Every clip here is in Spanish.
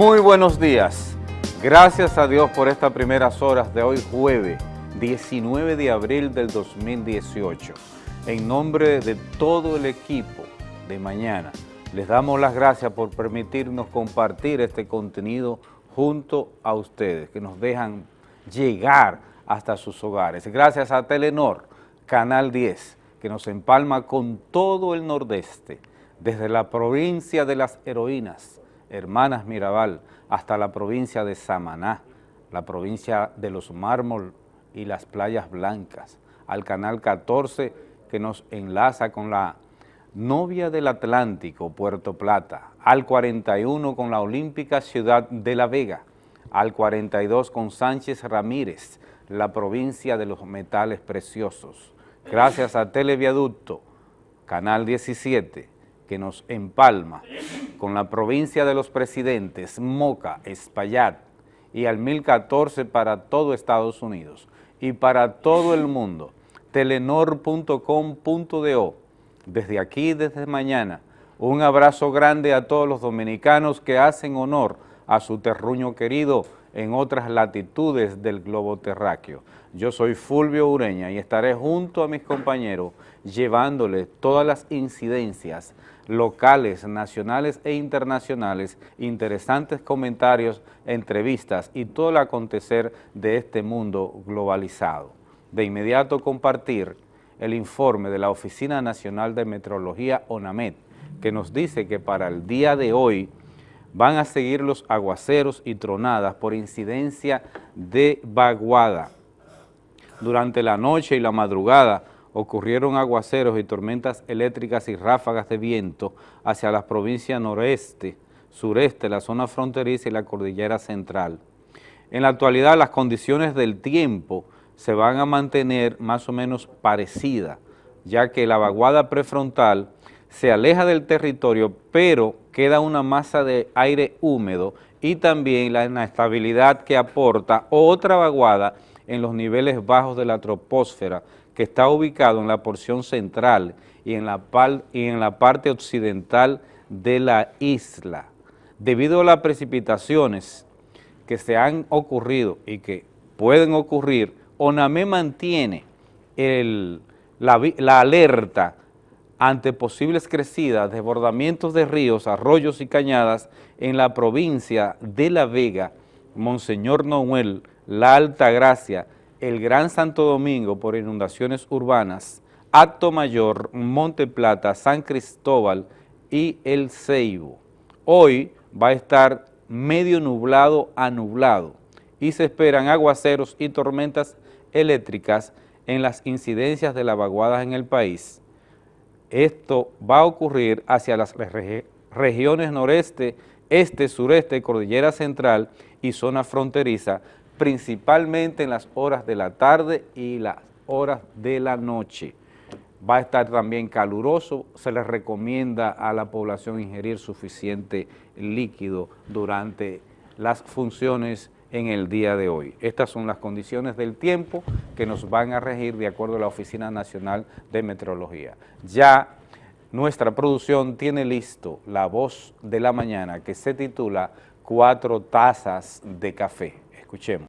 Muy buenos días. Gracias a Dios por estas primeras horas de hoy jueves 19 de abril del 2018. En nombre de todo el equipo de mañana, les damos las gracias por permitirnos compartir este contenido junto a ustedes, que nos dejan llegar hasta sus hogares. Gracias a Telenor, Canal 10, que nos empalma con todo el nordeste, desde la provincia de las heroínas, Hermanas Mirabal, hasta la provincia de Samaná, la provincia de los mármol y las playas blancas, al canal 14 que nos enlaza con la novia del Atlántico, Puerto Plata, al 41 con la olímpica ciudad de La Vega, al 42 con Sánchez Ramírez, la provincia de los metales preciosos. Gracias a Televiaducto, Canal 17, que nos empalma con la provincia de los presidentes, Moca, Espaillat, y al 1014 para todo Estados Unidos y para todo el mundo, telenor.com.do. Desde aquí, desde mañana, un abrazo grande a todos los dominicanos que hacen honor a su terruño querido en otras latitudes del globo terráqueo. Yo soy Fulvio Ureña y estaré junto a mis compañeros llevándoles todas las incidencias locales, nacionales e internacionales, interesantes comentarios, entrevistas y todo el acontecer de este mundo globalizado. De inmediato compartir el informe de la Oficina Nacional de Meteorología, ONAMED, que nos dice que para el día de hoy van a seguir los aguaceros y tronadas por incidencia de vaguada. Durante la noche y la madrugada ocurrieron aguaceros y tormentas eléctricas y ráfagas de viento hacia las provincias noreste, sureste, la zona fronteriza y la cordillera central. En la actualidad las condiciones del tiempo se van a mantener más o menos parecidas, ya que la vaguada prefrontal se aleja del territorio, pero queda una masa de aire húmedo y también la inestabilidad que aporta otra vaguada en los niveles bajos de la troposfera, que está ubicado en la porción central y en la, y en la parte occidental de la isla. Debido a las precipitaciones que se han ocurrido y que pueden ocurrir, ONAME mantiene la, la alerta ante posibles crecidas, desbordamientos de ríos, arroyos y cañadas en la provincia de La Vega, Monseñor Noel, La Alta Gracia, el Gran Santo Domingo por inundaciones urbanas, Acto Mayor, Monte Plata, San Cristóbal y El Ceibo. Hoy va a estar medio nublado a nublado y se esperan aguaceros y tormentas eléctricas en las incidencias de las vaguadas en el país. Esto va a ocurrir hacia las regiones noreste, este, sureste, cordillera central y zona fronteriza, principalmente en las horas de la tarde y las horas de la noche. Va a estar también caluroso, se les recomienda a la población ingerir suficiente líquido durante las funciones en el día de hoy. Estas son las condiciones del tiempo que nos van a regir de acuerdo a la Oficina Nacional de Meteorología. Ya nuestra producción tiene listo la voz de la mañana que se titula Cuatro tazas de café. Escuchemos.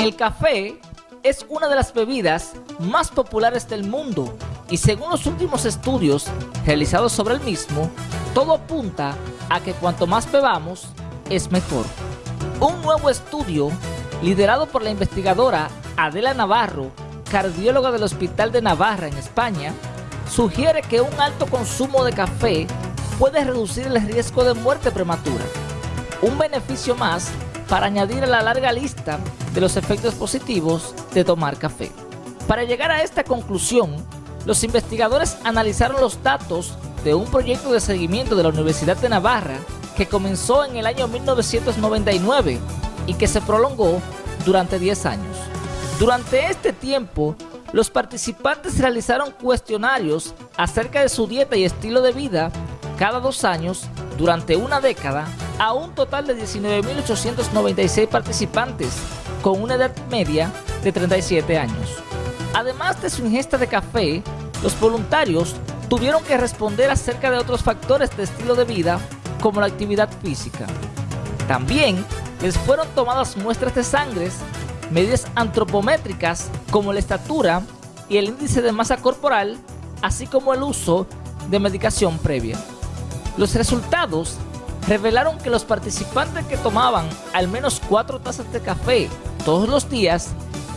El café es una de las bebidas más populares del mundo y según los últimos estudios realizados sobre el mismo, todo apunta a que cuanto más bebamos, es mejor. Un nuevo estudio, liderado por la investigadora Adela Navarro, cardióloga del Hospital de Navarra en España, sugiere que un alto consumo de café puede reducir el riesgo de muerte prematura. Un beneficio más para añadir a la larga lista de los efectos positivos de tomar café. Para llegar a esta conclusión, los investigadores analizaron los datos de un proyecto de seguimiento de la Universidad de Navarra que comenzó en el año 1999 y que se prolongó durante 10 años. Durante este tiempo, los participantes realizaron cuestionarios acerca de su dieta y estilo de vida cada dos años durante una década a un total de 19.896 participantes con una edad media de 37 años. Además de su ingesta de café, los voluntarios tuvieron que responder acerca de otros factores de estilo de vida como la actividad física. También les fueron tomadas muestras de sangre, medidas antropométricas como la estatura y el índice de masa corporal, así como el uso de medicación previa. Los resultados revelaron que los participantes que tomaban al menos cuatro tazas de café todos los días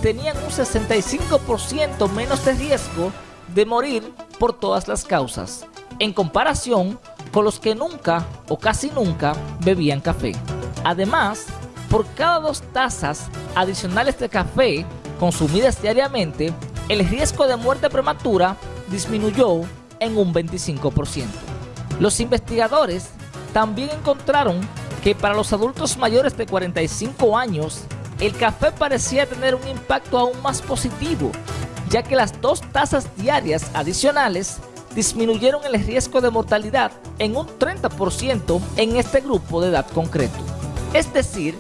tenían un 65% menos de riesgo de morir por todas las causas, en comparación con los que nunca o casi nunca bebían café. Además, por cada dos tazas adicionales de café consumidas diariamente, el riesgo de muerte prematura disminuyó en un 25%. Los investigadores también encontraron que para los adultos mayores de 45 años, el café parecía tener un impacto aún más positivo, ya que las dos tazas diarias adicionales disminuyeron el riesgo de mortalidad en un 30% en este grupo de edad concreto. Es decir,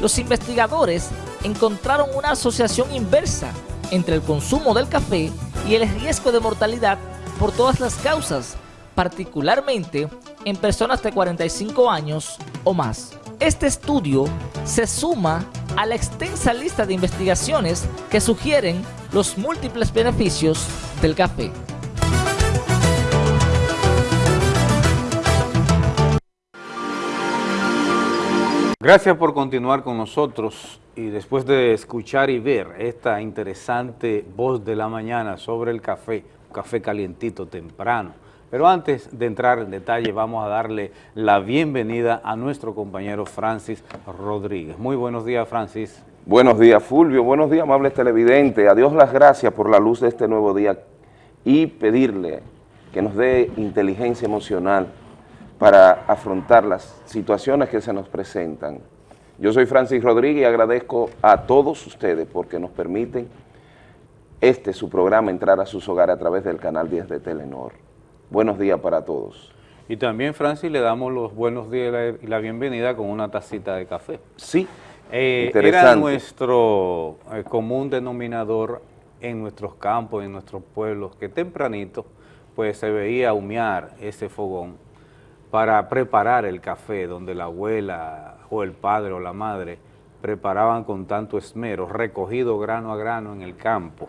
los investigadores encontraron una asociación inversa entre el consumo del café y el riesgo de mortalidad por todas las causas, particularmente en personas de 45 años o más. Este estudio se suma a la extensa lista de investigaciones que sugieren los múltiples beneficios del café. Gracias por continuar con nosotros y después de escuchar y ver esta interesante voz de la mañana sobre el café, café calientito temprano. Pero antes de entrar en detalle vamos a darle la bienvenida a nuestro compañero Francis Rodríguez. Muy buenos días Francis. Buenos días Fulvio, buenos días amables televidentes. A Dios las gracias por la luz de este nuevo día y pedirle que nos dé inteligencia emocional para afrontar las situaciones que se nos presentan. Yo soy Francis Rodríguez y agradezco a todos ustedes porque nos permiten este su programa entrar a sus hogares a través del canal 10 de Telenor. Buenos días para todos. Y también, Francis, le damos los buenos días y la bienvenida con una tacita de café. Sí, eh, Era nuestro eh, común denominador en nuestros campos, en nuestros pueblos, que tempranito pues se veía humear ese fogón para preparar el café, donde la abuela o el padre o la madre preparaban con tanto esmero, recogido grano a grano en el campo.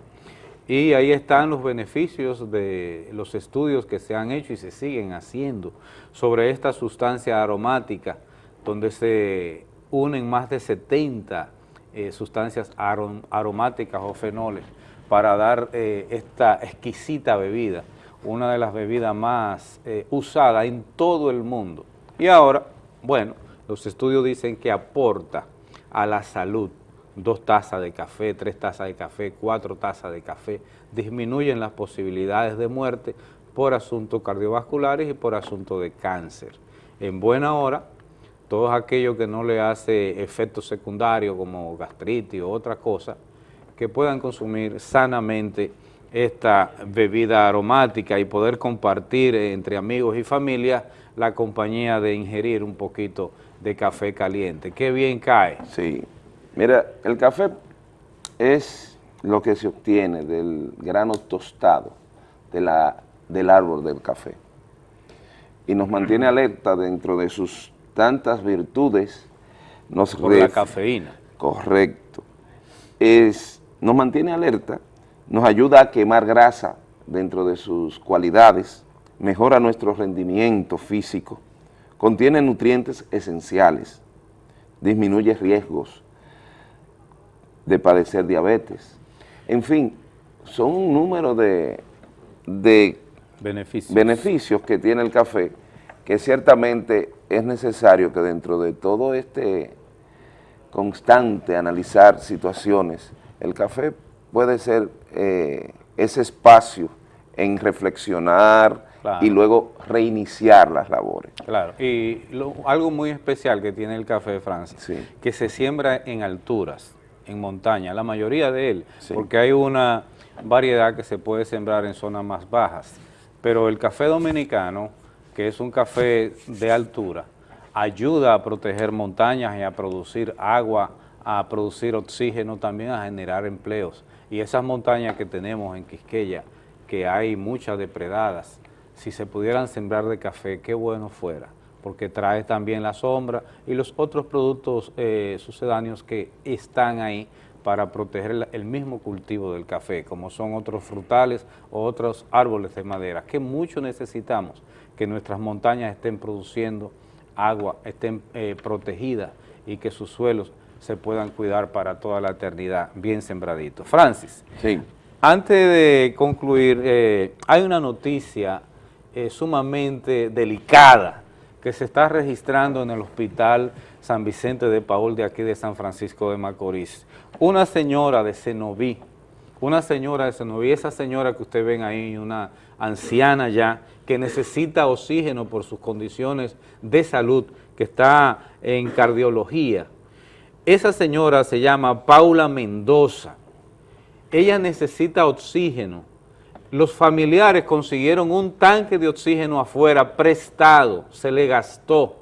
Y ahí están los beneficios de los estudios que se han hecho y se siguen haciendo sobre esta sustancia aromática, donde se unen más de 70 eh, sustancias aromáticas o fenoles para dar eh, esta exquisita bebida una de las bebidas más eh, usadas en todo el mundo. Y ahora, bueno, los estudios dicen que aporta a la salud dos tazas de café, tres tazas de café, cuatro tazas de café, disminuyen las posibilidades de muerte por asuntos cardiovasculares y por asuntos de cáncer. En buena hora, todos aquellos que no le hace efectos secundarios como gastritis o otra cosa, que puedan consumir sanamente esta bebida aromática y poder compartir entre amigos y familia la compañía de ingerir un poquito de café caliente. Qué bien cae. Sí. Mira, el café es lo que se obtiene del grano tostado de la, del árbol del café y nos mantiene alerta dentro de sus tantas virtudes. Nos Por la cafeína. Correcto. Es, nos mantiene alerta nos ayuda a quemar grasa dentro de sus cualidades, mejora nuestro rendimiento físico, contiene nutrientes esenciales, disminuye riesgos de padecer diabetes. En fin, son un número de, beneficios. beneficios que tiene el café que ciertamente es necesario que dentro de todo este constante analizar situaciones, el café puede ser eh, ese espacio en reflexionar y luego reiniciar las labores. Claro, y algo muy especial que tiene el café de Francia, que se siembra en alturas, en montaña, la mayoría de él, porque hay una variedad que se puede sembrar en zonas más bajas, pero el café dominicano, que es un café de altura, ayuda a proteger montañas y a producir agua, a producir oxígeno, también a generar empleos. Y esas montañas que tenemos en Quisqueya, que hay muchas depredadas, si se pudieran sembrar de café, qué bueno fuera, porque trae también la sombra y los otros productos eh, sucedáneos que están ahí para proteger el mismo cultivo del café, como son otros frutales o otros árboles de madera, que mucho necesitamos que nuestras montañas estén produciendo agua, estén eh, protegidas y que sus suelos se puedan cuidar para toda la eternidad, bien sembraditos. Francis, sí. antes de concluir, eh, hay una noticia eh, sumamente delicada que se está registrando en el hospital San Vicente de Paul de aquí de San Francisco de Macorís. Una señora de Cenoví, una señora de Cenoví, esa señora que ustedes ven ahí, una anciana ya, que necesita oxígeno por sus condiciones de salud, que está en cardiología. Esa señora se llama Paula Mendoza. Ella necesita oxígeno. Los familiares consiguieron un tanque de oxígeno afuera prestado, se le gastó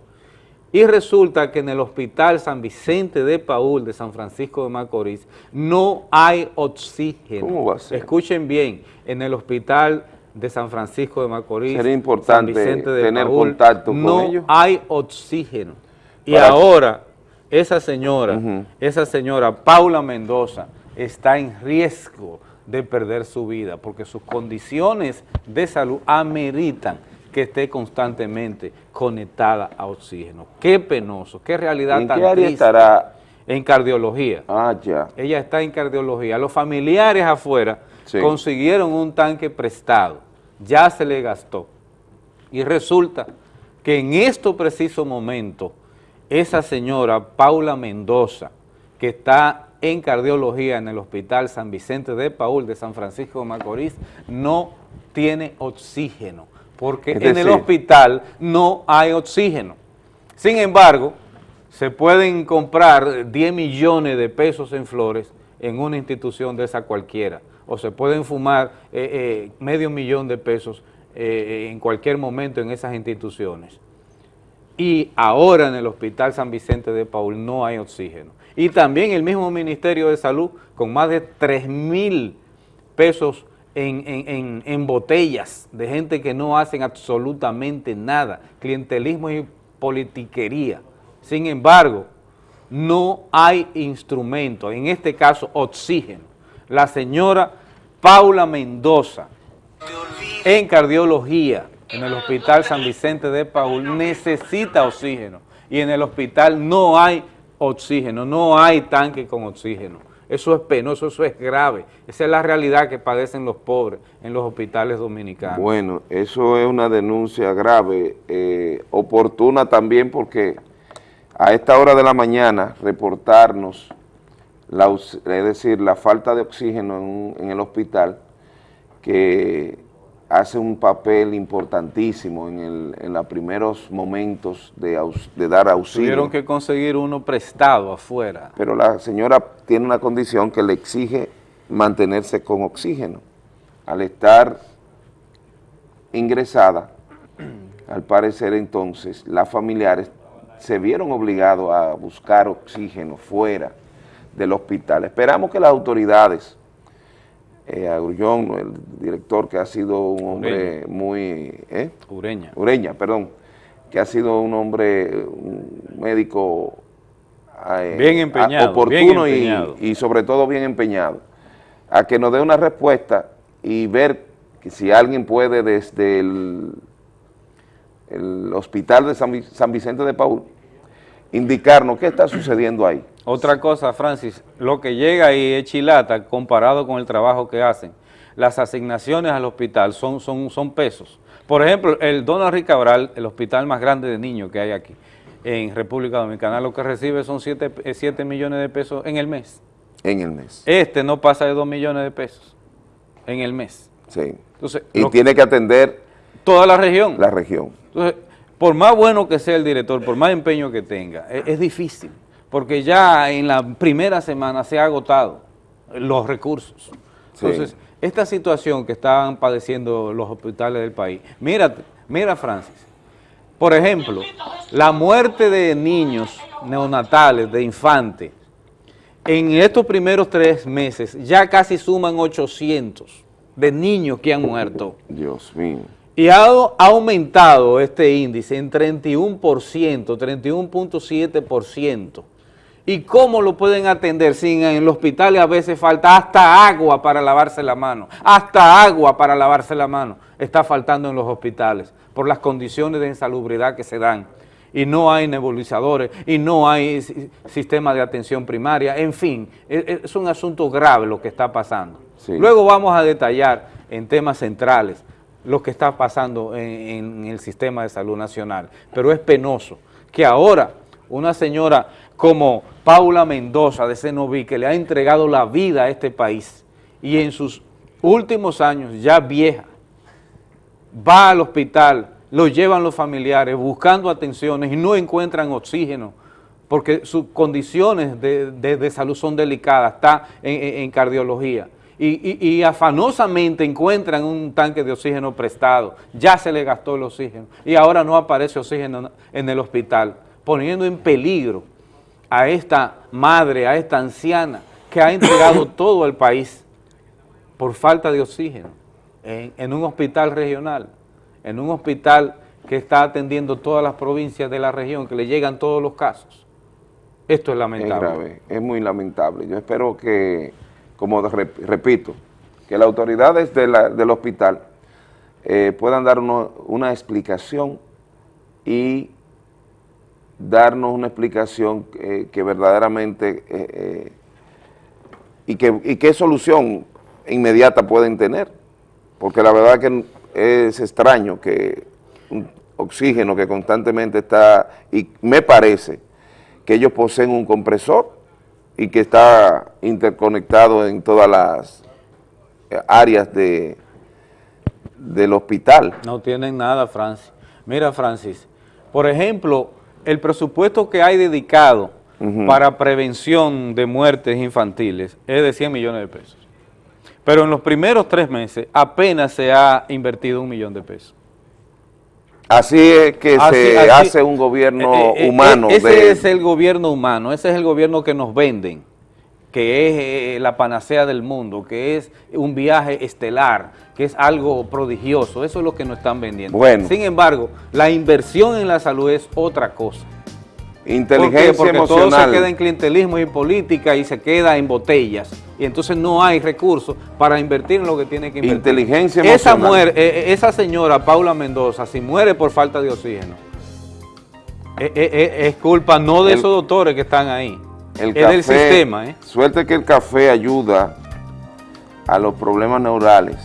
y resulta que en el hospital San Vicente de Paul de San Francisco de Macorís no hay oxígeno. ¿Cómo va a ser? Escuchen bien, en el hospital de San Francisco de Macorís, Sería importante San Vicente de tener Paul, contacto con no ellos. hay oxígeno. Y Para- ahora, esa señora, esa señora, Paula Mendoza, está en riesgo de perder su vida porque sus condiciones de salud ameritan que esté constantemente conectada a oxígeno. Qué penoso, qué realidad ¿En tan qué área triste. estará? En cardiología. Ah, ya. Ella está en cardiología. Los familiares afuera Sí. consiguieron un tanque prestado, ya se le gastó. Y resulta que en este preciso momento, esa señora Paula Mendoza, que está en cardiología en el Hospital San Vicente de Paul de San Francisco de Macorís, no tiene oxígeno, porque en el hospital no hay oxígeno. Sin embargo, se pueden comprar 10 millones de pesos en flores en una institución de esa cualquiera, o se pueden fumar eh, eh, medio millón de pesos eh, en cualquier momento en esas instituciones. Y ahora en el Hospital San Vicente de Paul no hay oxígeno. Y también el mismo Ministerio de Salud, con más de 3 mil pesos en, en- en- botellas de gente que no hacen absolutamente nada, clientelismo y politiquería. Sin embargo, no hay instrumento, en este caso oxígeno. La señora Paula Mendoza, en cardiología, en el Hospital San Vicente de Paul, necesita oxígeno. Y en el hospital no hay oxígeno, no hay tanque con oxígeno. Eso es penoso, eso es grave. Esa es la realidad que padecen los pobres en los hospitales dominicanos. Bueno, eso es una denuncia grave, eh, oportuna también porque a esta hora de la mañana reportarnos, la, es decir, la falta de oxígeno en, en el hospital, que hace un papel importantísimo en, el- en los primeros momentos de, aus- de dar auxilio. Tuvieron que conseguir uno prestado afuera. pero la señora tiene una condición que le exige mantenerse con oxígeno. Al estar ingresada, al parecer entonces, las familiares se vieron obligados a buscar oxígeno fuera del hospital. Esperamos que las autoridades, eh, a Grullón, el director que ha sido un hombre muy... ¿eh? Ureña. Ureña, perdón, que ha sido un hombre, un médico eh, Bien empeñado, a- oportuno bien y- empeñado. Y, sobre todo bien empeñado, a que nos dé una respuesta y ver que si alguien puede desde el, el hospital de San, San Vicente de Paul indicarnos qué está sucediendo ahí. Otra cosa, Francis, lo que llega ahí es chilata comparado con el trabajo que hacen. Las asignaciones al hospital son, son, son pesos. Por ejemplo, el Donald Rick Cabral, el hospital más grande de niños que hay aquí en República Dominicana, lo que recibe son 7 millones de pesos en el mes. En el mes. Este no pasa de 2 millones de pesos en el mes. Sí. Entonces, Y tiene que atender toda la región. la región. Entonces, por más bueno que sea el director, por más empeño que tenga, e- es, difícil, porque ya en la primera semana se ha agotado los recursos. Sí. Entonces, esta situación que están padeciendo los hospitales del país, mira, mira Francis, por ejemplo, la muerte de niños neonatales, de infantes, en estos primeros tres meses ya casi suman 800 de niños que han muerto. Dios mío. Y ha aumentado este índice en 31%, 31.7%. ¿Y cómo lo pueden atender si en el hospital a veces falta hasta agua para lavarse la mano? Hasta agua para lavarse la mano está faltando en los hospitales por las condiciones de insalubridad que se dan. Y no hay nebulizadores, y no hay sistema de atención primaria, en fin, e, e, es un asunto grave lo que está pasando. Luego vamos a detallar en temas centrales lo que está pasando en, el sistema de salud nacional. Pero es penoso que ahora una señora como Paula Mendoza de Senoví, que le ha entregado la vida a este país y en sus últimos años, ya vieja, va al hospital, lo llevan los familiares buscando atenciones y no encuentran oxígeno porque sus condiciones de, salud son delicadas, está en cardiología y, afanosamente encuentran un tanque de oxígeno prestado, ya se le gastó el oxígeno y ahora no aparece oxígeno en el hospital, poniendo en peligro a esta madre, a esta anciana que ha entregado todo el país por falta de oxígeno en, en un hospital regional, en un hospital que está atendiendo todas las provincias de la región, que le llegan todos los casos. Esto es lamentable. Es grave, es muy lamentable. Yo espero que como repito, que las autoridades del hospital eh, puedan darnos una explicación y darnos una explicación que verdaderamente eh, y, que, qué solución inmediata pueden tener, porque la verdad que es extraño que un oxígeno que constantemente está, y me parece que ellos poseen un compresor y que está interconectado en todas las áreas de, del hospital. No tienen nada, Francis. Mira, Francis, por ejemplo, el presupuesto que hay dedicado para prevención de muertes infantiles es de 100 millones de pesos. Pero en los primeros tres meses apenas se ha invertido un millón de pesos. Así es que se hace un gobierno eh, eh, eh, humano. ese es el gobierno humano, ese es el gobierno que nos venden, que es la panacea del mundo, que es un viaje estelar, que es algo prodigioso, eso es lo que nos están vendiendo. Sin embargo, la inversión en la salud es otra cosa. Inteligencia Porque todo se queda en clientelismo y política y se queda en botellas. Y entonces no hay recursos para invertir en lo que tiene que invertir. Inteligencia esa emocional. Eh, eh, esa señora, Paula Mendoza, si muere por falta de oxígeno, eh, es culpa no de esos doctores que están ahí, el es del sistema. Suerte que el café ayuda a los problemas neurales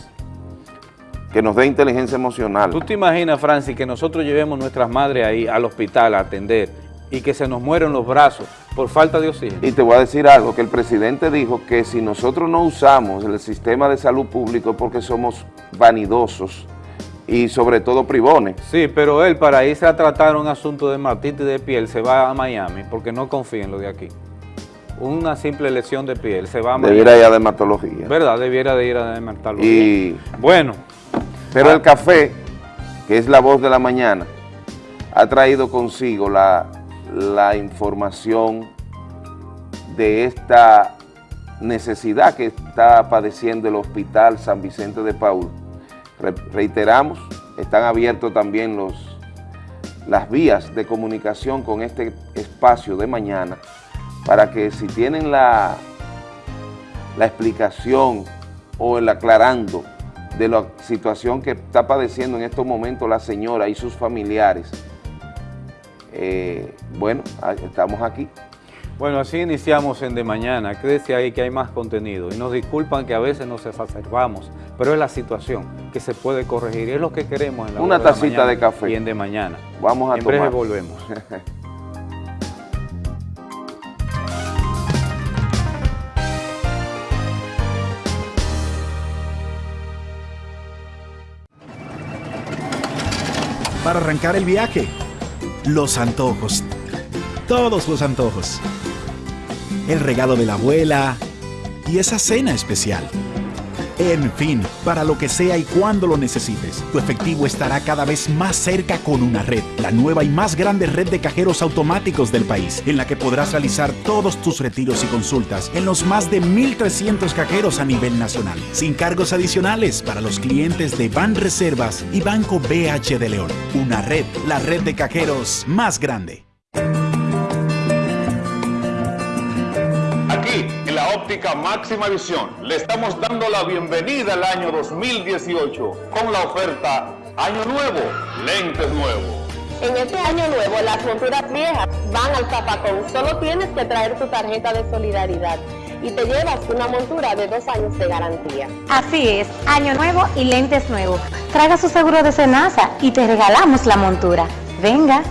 que nos dé inteligencia emocional. ¿Tú te imaginas, Francis, que nosotros llevemos nuestras madres ahí al hospital a atender y que se nos mueren los brazos por falta de oxígeno. Y te voy a decir algo, que el presidente dijo que si nosotros no usamos el sistema de salud público es porque somos vanidosos y sobre todo privones. Sí, pero él para irse a tratar un asunto de matitis de piel se va a Miami porque no confía en lo de aquí. Una simple lesión de piel se va a Miami. Debiera ir a dermatología. ¿Verdad? Debiera de ir a dermatología. Y... Bueno. Pero el café, que es la voz de la mañana, ha traído consigo la la información de esta necesidad que está padeciendo el Hospital San Vicente de Paul. reiteramos, están abiertos también los, las vías de comunicación con este espacio de mañana para que si tienen la, la explicación o el aclarando de la situación que está padeciendo en estos momentos la señora y sus familiares, eh, bueno, estamos aquí. Bueno, así iniciamos en De Mañana. Quédese ahí que hay más contenido. Y nos disculpan que a veces nos exacerbamos, pero es la situación que se puede corregir. es lo que queremos en la Una tacita de, café. Y en De Mañana. Vamos a en tomar. breve volvemos. Para arrancar el viaje los antojos. Todos los antojos. El regalo de la abuela y esa cena especial. En fin, para lo que sea y cuando lo necesites, tu efectivo estará cada vez más cerca con una red, la nueva y más grande red de cajeros automáticos del país, en la que podrás realizar todos tus retiros y consultas en los más de 1.300 cajeros a nivel nacional, sin cargos adicionales para los clientes de Ban Reservas y Banco BH de León. Una red, la red de cajeros más grande. Óptica máxima visión, le estamos dando la bienvenida al año 2018 con la oferta Año Nuevo, lentes nuevos. En este año nuevo, las monturas viejas van al zapacón. Solo tienes que traer tu tarjeta de solidaridad y te llevas una montura de dos años de garantía. Así es, año nuevo y lentes nuevos. Traiga su seguro de cenaza y te regalamos la montura. Venga.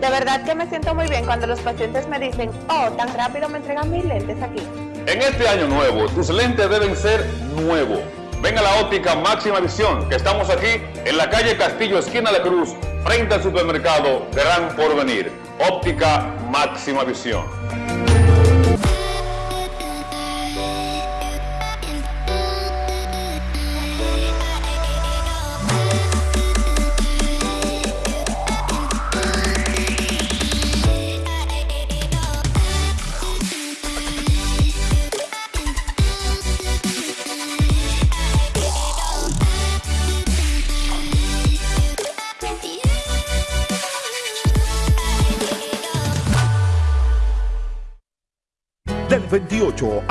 De verdad que me siento muy bien cuando los pacientes me dicen, oh, tan rápido me entregan mis lentes aquí. En este año nuevo, tus lentes deben ser nuevos. Ven a la óptica máxima visión, que estamos aquí en la calle Castillo, esquina La Cruz, frente al supermercado Gran Porvenir. Óptica máxima visión.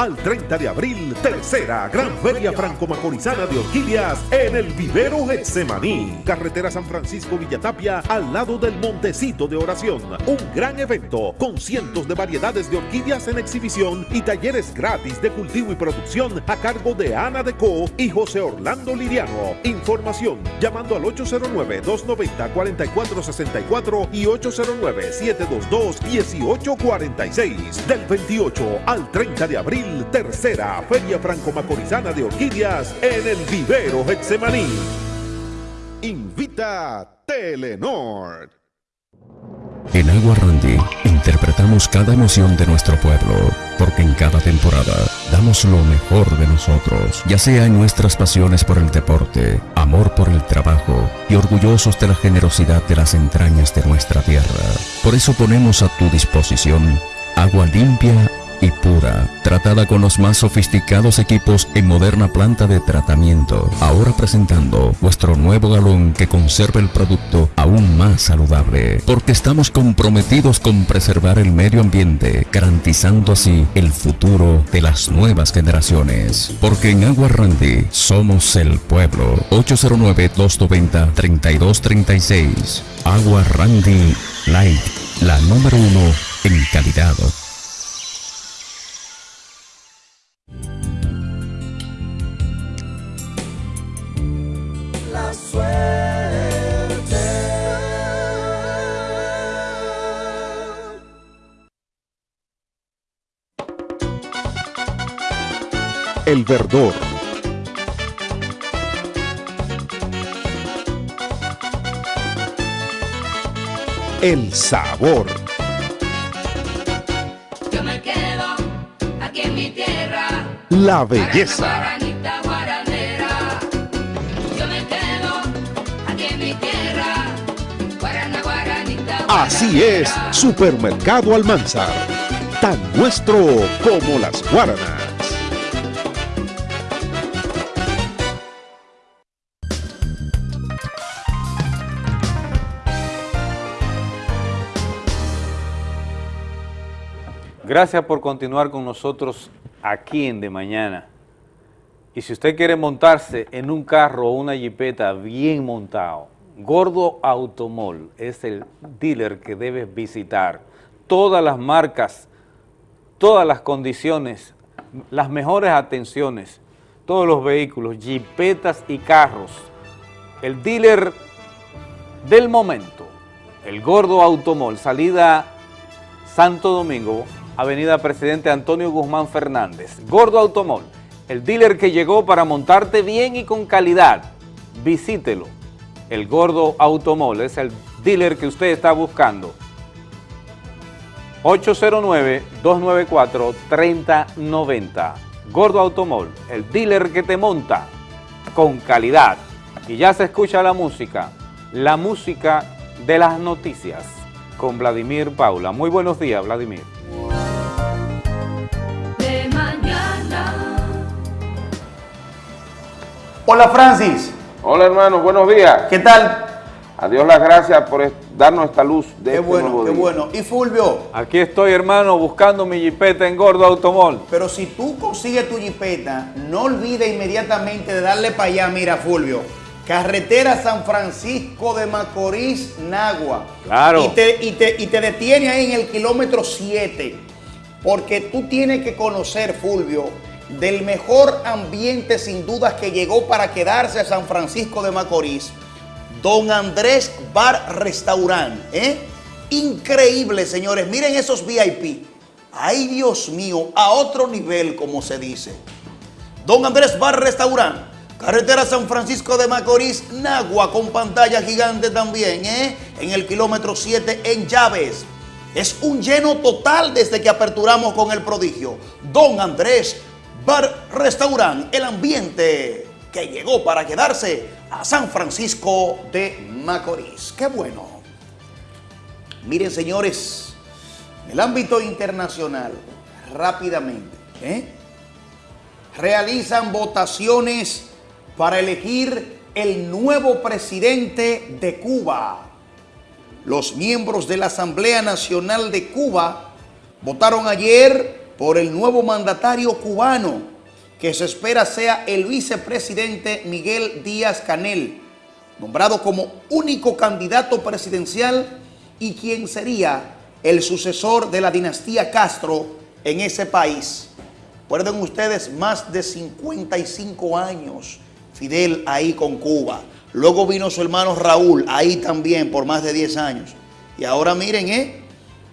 Al 30 de abril, tercera Gran Feria Franco-Macorizana de Orquídeas en el Vivero Getsemaní. Carretera San Francisco Villatapia al lado del Montecito de Oración. Un gran evento con cientos de variedades de orquídeas en exhibición y talleres gratis de cultivo y producción a cargo de Ana Deco y José Orlando Liriano. Información llamando al 809-290-4464 y 809-722-1846. Del 28 al 30 de abril, tercera Feria Franco-Macorizana de Orquídeas en el Vivero Getsemaní. Invita Telenor. En Agua Randy interpretamos cada emoción de nuestro pueblo, porque en cada temporada damos lo mejor de nosotros, ya sea en nuestras pasiones por el deporte, amor por el trabajo y orgullosos de la generosidad de las entrañas de nuestra tierra. Por eso ponemos a tu disposición agua limpia y pura, tratada con los más sofisticados equipos en moderna planta de tratamiento. Ahora presentando vuestro nuevo galón que conserva el producto aún más saludable, porque estamos comprometidos con preservar el medio ambiente, garantizando así el futuro de las nuevas generaciones. Porque en Agua Randy somos el pueblo. 809-290-3236. Agua Randy Light, la número uno en calidad. El verdor. El sabor. Yo me quedo aquí en mi tierra. La belleza. Así es, Supermercado Almanzar. Tan nuestro como las guaranas. Gracias por continuar con nosotros aquí en De Mañana. Y si usted quiere montarse en un carro o una jipeta bien montado, Gordo Automol es el dealer que debes visitar. Todas las marcas, todas las condiciones, las mejores atenciones, todos los vehículos, jipetas y carros. El dealer del momento, el Gordo Automol, salida Santo Domingo, Avenida Presidente Antonio Guzmán Fernández. Gordo Automol, el dealer que llegó para montarte bien y con calidad. Visítelo. El Gordo Automol es el dealer que usted está buscando. 809-294-3090. Gordo Automol, el dealer que te monta con calidad. Y ya se escucha la música, la música de las noticias con Vladimir Paula. Muy buenos días, Vladimir. Hola Francis, Hola hermano, buenos días. ¿qué tal? A Dios las gracias por darnos esta luz de Qué este bueno, nuevo qué día. bueno. Y Fulvio, Aquí estoy, hermano, buscando mi jipeta en Gordo Automol. pero si tú consigues tu jipeta, no olvides inmediatamente de darle para allá, mira Fulvio. Carretera San Francisco de Macorís, Nagua. Claro. Y te, y te, y te detiene ahí en el kilómetro 7. Porque tú tienes que conocer, Fulvio, del mejor ambiente sin dudas que llegó para quedarse a San Francisco de Macorís. Don Andrés Bar Restaurant. ¿eh? Increíble, señores. Miren esos VIP. Ay, Dios mío, a otro nivel, como se dice. Don Andrés Bar Restaurant. Carretera San Francisco de Macorís, Nagua, con pantalla gigante también, ¿eh? En el kilómetro 7 en Llaves. Es un lleno total desde que aperturamos con el prodigio. Don Andrés Bar Restaurant, el ambiente que llegó para quedarse a San Francisco de Macorís. Qué bueno. Miren, señores, en el ámbito internacional, rápidamente, ¿eh? realizan votaciones para elegir el nuevo presidente de Cuba. Los miembros de la Asamblea Nacional de Cuba votaron ayer por el nuevo mandatario cubano, que se espera sea el vicepresidente Miguel Díaz Canel, nombrado como único candidato presidencial y quien sería el sucesor de la dinastía Castro en ese país. Recuerden ustedes, más de 55 años Fidel ahí con Cuba. Luego vino su hermano Raúl ahí también por más de 10 años. Y ahora miren, ¿eh?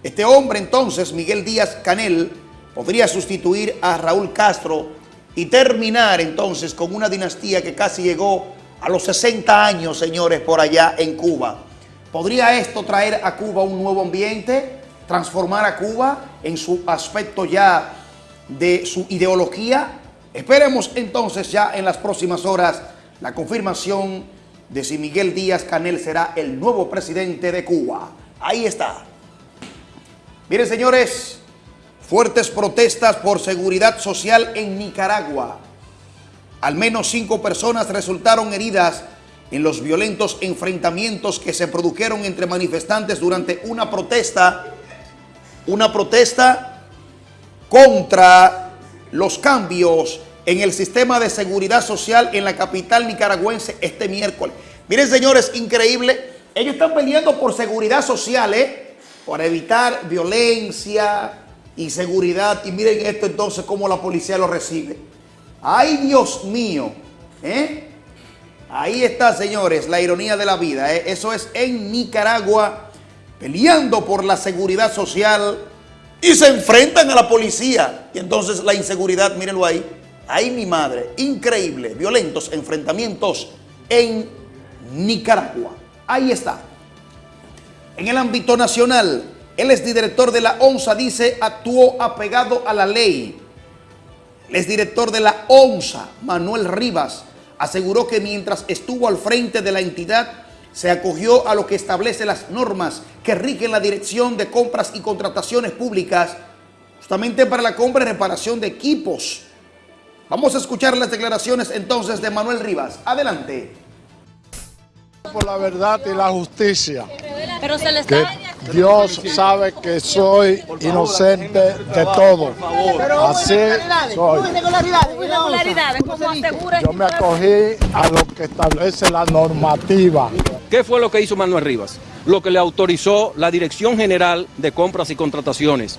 Este hombre entonces, Miguel Díaz Canel, podría sustituir a Raúl Castro y terminar entonces con una dinastía que casi llegó a los 60 años, señores, por allá en Cuba. ¿Podría esto traer a Cuba un nuevo ambiente? ¿Transformar a Cuba en su aspecto ya de su ideología? Esperemos entonces ya en las próximas horas la confirmación de si Miguel Díaz Canel será el nuevo presidente de Cuba. Ahí está. Miren señores, fuertes protestas por seguridad social en Nicaragua. Al menos cinco personas resultaron heridas en los violentos enfrentamientos que se produjeron entre manifestantes durante una protesta, una protesta contra los cambios en el sistema de seguridad social en la capital nicaragüense este miércoles. Miren señores, increíble, ellos están peleando por seguridad social, ¿eh? para evitar violencia y. Y miren esto entonces, cómo la policía lo recibe. Ay, Dios mío, ¿eh? Ahí está, señores, la ironía de la vida. ¿eh? Eso es en Nicaragua, peleando por la seguridad social y se enfrentan a la policía. Y entonces la inseguridad, mírenlo ahí. Ahí mi madre, increíble, violentos enfrentamientos en Nicaragua. Ahí está. En el ámbito nacional, el exdirector de la ONSA dice actuó apegado a la ley. El exdirector de la ONSA, Manuel Rivas, aseguró que mientras estuvo al frente de la entidad, se acogió a lo que establece las normas que rigen la dirección de compras y contrataciones públicas, justamente para la compra y reparación de equipos. Vamos a escuchar las declaraciones entonces de Manuel Rivas. Adelante. Por la verdad y la justicia. Pero se le Que Dios sabe que soy inocente de todo. Así soy. irregularidades, como asegura Yo me acogí a lo que establece la normativa. ¿Qué fue lo que hizo Manuel Rivas? Lo que le autorizó la Dirección General de Compras y Contrataciones,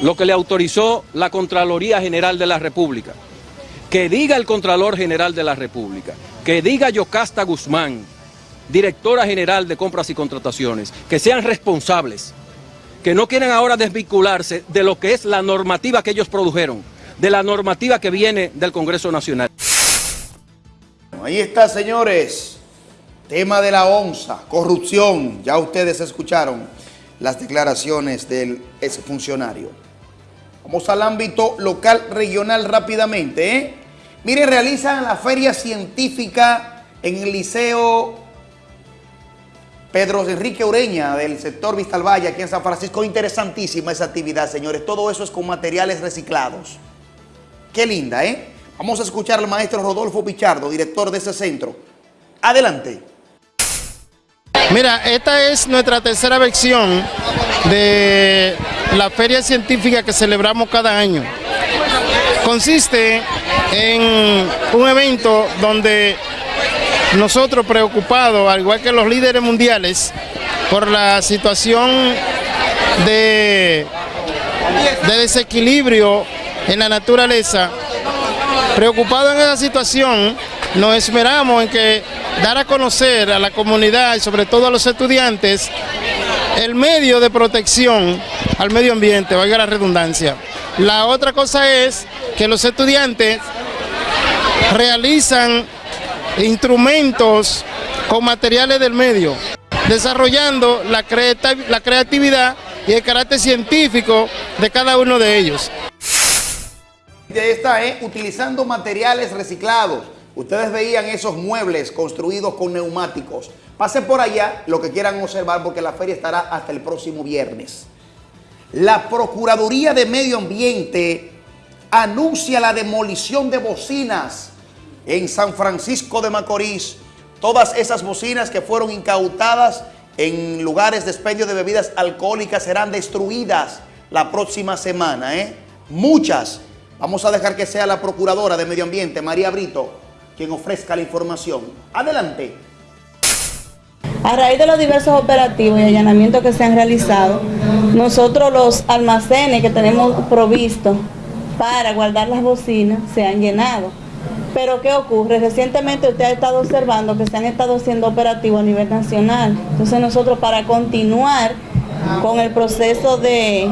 lo que le autorizó la Contraloría General de la República. Que diga el Contralor General de la República, que diga Yocasta Guzmán, directora general de Compras y Contrataciones, que sean responsables, que no quieren ahora desvincularse de lo que es la normativa que ellos produjeron, de la normativa que viene del Congreso Nacional. Ahí está, señores. Tema de la ONSA, corrupción. Ya ustedes escucharon las declaraciones del exfuncionario. Vamos al ámbito local, regional rápidamente. ¿eh? Miren, realizan la feria científica en el Liceo Pedro Enrique Ureña del sector Vistalvalle aquí en San Francisco. Interesantísima esa actividad, señores. Todo eso es con materiales reciclados. Qué linda, ¿eh? Vamos a escuchar al maestro Rodolfo Pichardo, director de ese centro. Adelante. Mira, esta es nuestra tercera versión de la feria científica que celebramos cada año. Consiste en un evento donde nosotros preocupados, al igual que los líderes mundiales, por la situación de, de desequilibrio en la naturaleza, preocupados en esa situación, nos esmeramos en que dar a conocer a la comunidad y sobre todo a los estudiantes el medio de protección al medio ambiente, valga la redundancia. La otra cosa es que los estudiantes realizan instrumentos con materiales del medio, desarrollando la, la creatividad y el carácter científico de cada uno de ellos. Esta es utilizando materiales reciclados. Ustedes veían esos muebles construidos con neumáticos. Pasen por allá lo que quieran observar porque la feria estará hasta el próximo viernes. La Procuraduría de Medio Ambiente anuncia la demolición de bocinas en San Francisco de Macorís. Todas esas bocinas que fueron incautadas en lugares de expendio de bebidas alcohólicas serán destruidas la próxima semana. ¿eh? Muchas. Vamos a dejar que sea la Procuradora de Medio Ambiente, María Brito, quien ofrezca la información. Adelante. A raíz de los diversos operativos y allanamientos que se han realizado, nosotros los almacenes que tenemos provistos para guardar las bocinas se han llenado. Pero ¿qué ocurre? Recientemente usted ha estado observando que se han estado haciendo operativos a nivel nacional. Entonces nosotros para continuar con el proceso de,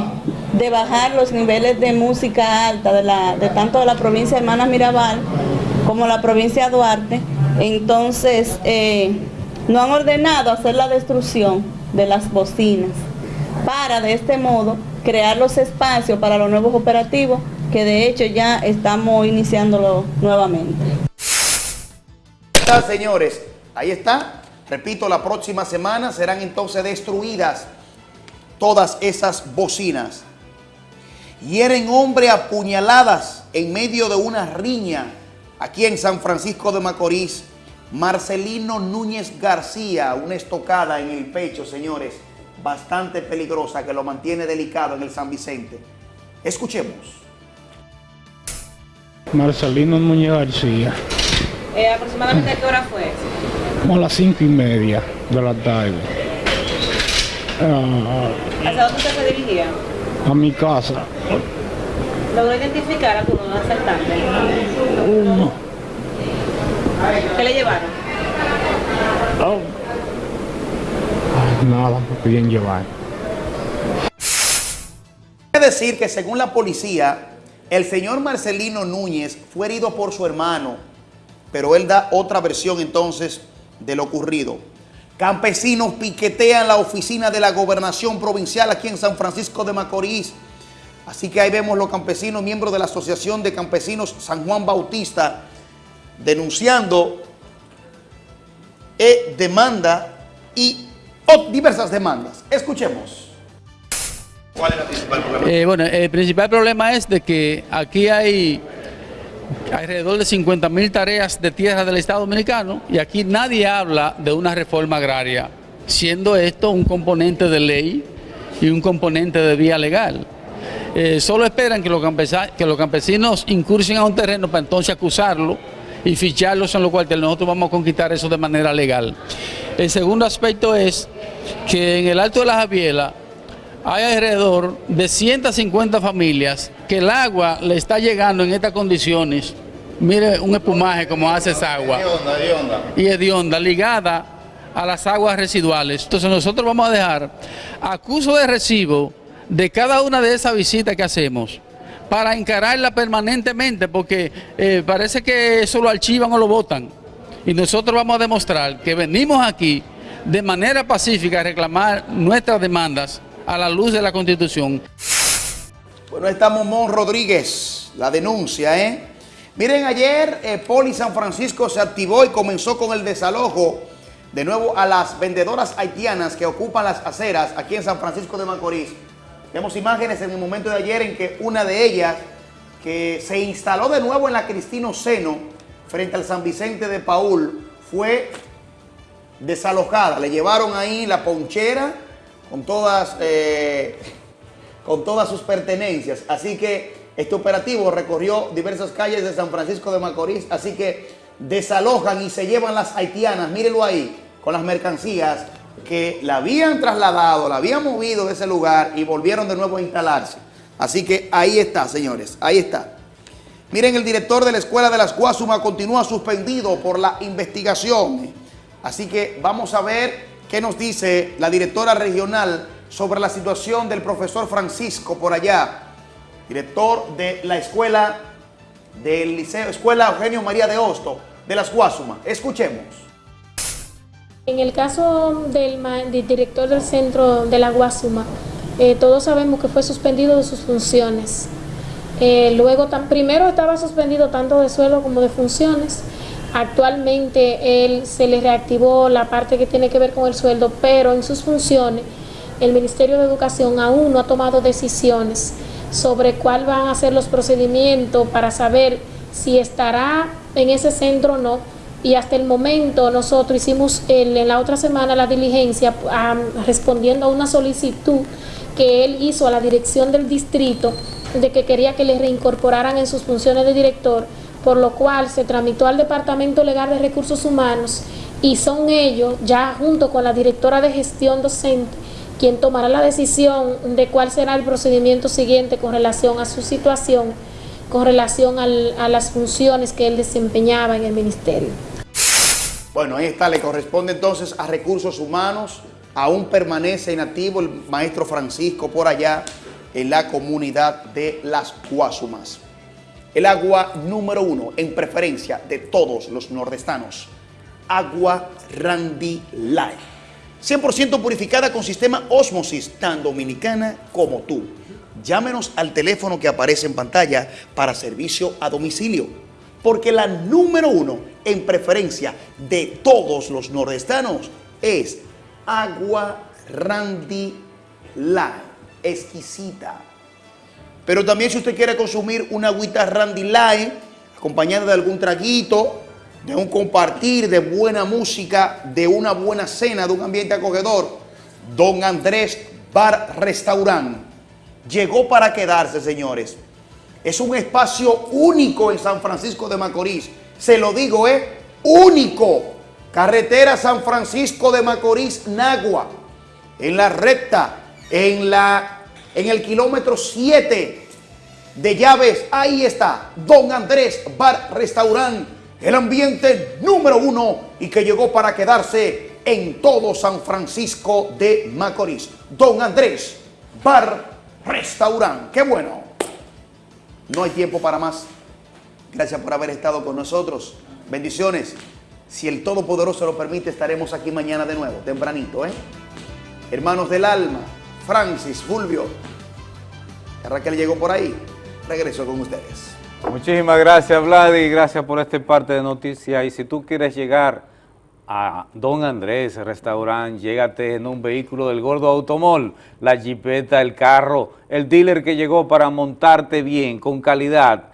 bajar los niveles de música alta de, la, de tanto de la provincia de Hermanas Mirabal como la provincia de Duarte, entonces eh, no han ordenado hacer la destrucción de las bocinas para de este modo crear los espacios para los nuevos operativos que de hecho ya estamos iniciándolo nuevamente. señores, ahí está. Repito, la próxima semana serán entonces destruidas todas esas bocinas. Hieren hombre a puñaladas en medio de una riña aquí en San Francisco de Macorís. Marcelino Núñez García, una estocada en el pecho, señores, bastante peligrosa que lo mantiene delicado en el San Vicente. Escuchemos. Marcelino Núñez García. Eh, ¿Aproximadamente a qué hora fue? Como a las cinco y media de la tarde. Ah, ¿Hacia dónde usted se dirigía? A mi casa. ¿Logró identificar a alguno de los asaltantes? Uno. ¿Qué le llevaron? Oh. Nada, me piden llevar. Hay que decir que según la policía, el señor Marcelino Núñez fue herido por su hermano, pero él da otra versión entonces de lo ocurrido. Campesinos piquetean la oficina de la gobernación provincial aquí en San Francisco de Macorís. Así que ahí vemos los campesinos, miembros de la Asociación de Campesinos San Juan Bautista, denunciando e demanda y diversas demandas. Escuchemos. ¿Cuál es el principal problema? Eh, bueno, el principal problema es de que aquí hay alrededor de 50 mil tareas de tierra del Estado Dominicano y aquí nadie habla de una reforma agraria, siendo esto un componente de ley y un componente de vía legal. Eh, solo esperan que los, los campesinos incursen a un terreno para entonces acusarlo y ficharlos en lo cual nosotros vamos a conquistar eso de manera legal. El segundo aspecto es que en el Alto de la Javiela hay alrededor de 150 familias que el agua le está llegando en estas condiciones. Mire un espumaje como hace esa agua. Y es de onda, ligada a las aguas residuales. Entonces nosotros vamos a dejar acuso de recibo de cada una de esas visitas que hacemos para encararla permanentemente porque eh, parece que eso lo archivan o lo votan. Y nosotros vamos a demostrar que venimos aquí de manera pacífica a reclamar nuestras demandas a la luz de la Constitución. Bueno, está Momón Rodríguez, la denuncia, ¿eh? Miren, ayer eh, Poli San Francisco se activó y comenzó con el desalojo de nuevo a las vendedoras haitianas que ocupan las aceras aquí en San Francisco de Macorís. Vemos imágenes en el momento de ayer en que una de ellas, que se instaló de nuevo en la Cristino Seno, frente al San Vicente de Paul, fue desalojada. Le llevaron ahí la ponchera con todas, eh, con todas sus pertenencias. Así que este operativo recorrió diversas calles de San Francisco de Macorís, así que desalojan y se llevan las haitianas, mírenlo ahí, con las mercancías que la habían trasladado, la habían movido de ese lugar y volvieron de nuevo a instalarse. Así que ahí está, señores, ahí está. Miren, el director de la Escuela de las Guasuma continúa suspendido por la investigación. Así que vamos a ver qué nos dice la directora regional sobre la situación del profesor Francisco por allá director de la escuela del Liceo, Escuela Eugenio María de Hosto de las Guasuma. Escuchemos. En el caso del, del director del centro de la Guasuma, eh, todos sabemos que fue suspendido de sus funciones. Eh, luego, tan, primero estaba suspendido tanto de suelo como de funciones. Actualmente él se le reactivó la parte que tiene que ver con el sueldo, pero en sus funciones el Ministerio de Educación aún no ha tomado decisiones sobre cuál van a ser los procedimientos para saber si estará en ese centro o no. Y hasta el momento nosotros hicimos en la otra semana la diligencia respondiendo a una solicitud que él hizo a la dirección del distrito de que quería que le reincorporaran en sus funciones de director, por lo cual se tramitó al Departamento Legal de Recursos Humanos y son ellos, ya junto con la directora de gestión docente, quien tomará la decisión de cuál será el procedimiento siguiente con relación a su situación, con relación a las funciones que él desempeñaba en el ministerio. Bueno, ahí está, le corresponde entonces a recursos humanos, aún permanece inactivo el maestro Francisco por allá en la comunidad de Las Cuasumas. El agua número uno en preferencia de todos los nordestanos, agua Randy Light 100% purificada con sistema Osmosis, tan dominicana como tú. Llámenos al teléfono que aparece en pantalla para servicio a domicilio. Porque la número uno en preferencia de todos los nordestanos es agua Randy Light, exquisita. Pero también si usted quiere consumir una agüita Randy Light, acompañada de algún traguito, de un compartir, de buena música, de una buena cena, de un ambiente acogedor. Don Andrés Bar Restaurant llegó para quedarse, señores. Es un espacio único en San Francisco de Macorís. Se lo digo, es único. Carretera San Francisco de Macorís, Nagua. En la recta, en, la, en el kilómetro 7 de llaves, ahí está. Don Andrés Bar Restaurant el ambiente número uno y que llegó para quedarse en todo San Francisco de Macorís. Don Andrés, bar, restaurante. Qué bueno. No hay tiempo para más. Gracias por haber estado con nosotros. Bendiciones. Si el Todopoderoso lo permite, estaremos aquí mañana de nuevo, tempranito, ¿eh? Hermanos del alma, Francis, Fulvio. Raquel llegó por ahí. Regreso con ustedes. Muchísimas gracias, Vladi, gracias por este parte de noticias. Y si tú quieres llegar a Don Andrés Restaurant, llégate en un vehículo del Gordo Automol, la jipeta, el carro, el dealer que llegó para montarte bien, con calidad,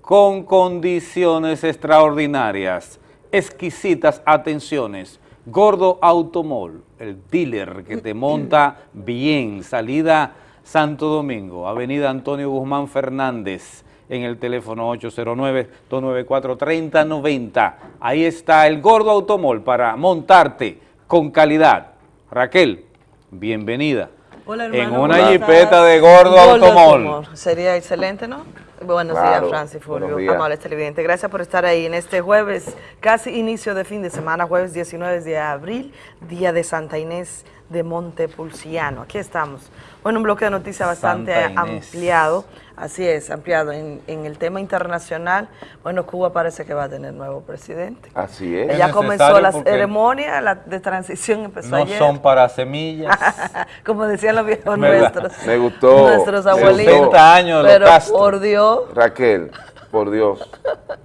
con condiciones extraordinarias, exquisitas atenciones. Gordo Automol, el dealer que te monta bien, salida Santo Domingo, Avenida Antonio Guzmán Fernández, en el teléfono 809-294-3090. Ahí está el Gordo Automol para montarte con calidad. Raquel, bienvenida. Hola, hermano, en una jipeta de Gordo, Automol. Sería excelente, ¿no? Buenos días, Francis Fulvio, amables televidentes. Gracias por estar ahí en este jueves, casi inicio de fin de semana, jueves 19 de abril, día de Santa Inés de Montepulciano. Aquí estamos. Bueno, un bloque de noticias bastante ampliado. Así es, ampliado. En, en, el tema internacional, bueno, Cuba parece que va a tener nuevo presidente. Así es. Ella comenzó la ceremonia la de transición, empezó no ayer. No son para semillas. Como decían los viejos nuestros. Me gustó. Nuestros abuelitos. 60 años de Pero Castro. por Dios. Raquel, por Dios,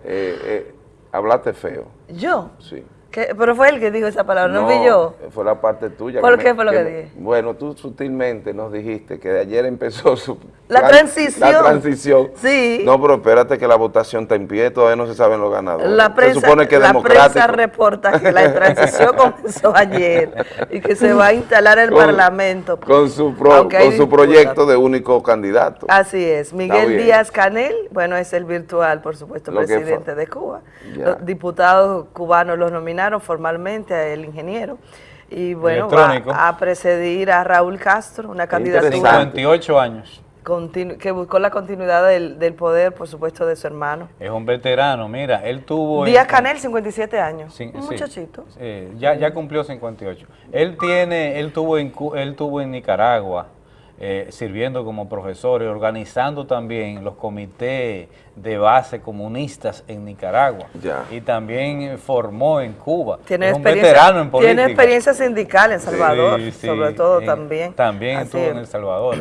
eh, eh, hablaste feo. ¿Yo? Sí. ¿Qué? Pero fue él que dijo esa palabra, no, fui yo. fue la parte tuya. ¿Por que qué me, fue lo que, que dije? Bueno, tú sutilmente nos dijiste que de ayer empezó su... La, transición. La transición. Sí. No, pero espérate que la votación está en pie, todavía no se saben los ganadores. La prensa, se supone que la prensa reporta que la transición comenzó ayer y que se va a instalar el con, Parlamento. Con su, pro, con su proyecto de único candidato. Así es. Miguel Díaz Canel, bueno, es el virtual, por supuesto, lo presidente de Cuba. Los diputados cubanos los nominaron formalmente a el ingeniero. Y bueno, va a precedir a Raúl Castro, una candidatura. 58 años. que buscó la continuidad del, del, poder, por supuesto, de su hermano. Es un veterano, mira, él tuvo... Díaz Canel, 57 años, sí, un sí, muchachito. Eh, ya, ya cumplió 58. Él tiene, él tuvo en, él tuvo en Nicaragua, eh, sirviendo como profesor y organizando también los comités de base comunistas en Nicaragua. Ya. Y también formó en Cuba. Tiene es un experiencia, veterano en política. Tiene experiencia sindical en Salvador, sí, sí, sobre todo en, también. También estuvo en El Salvador.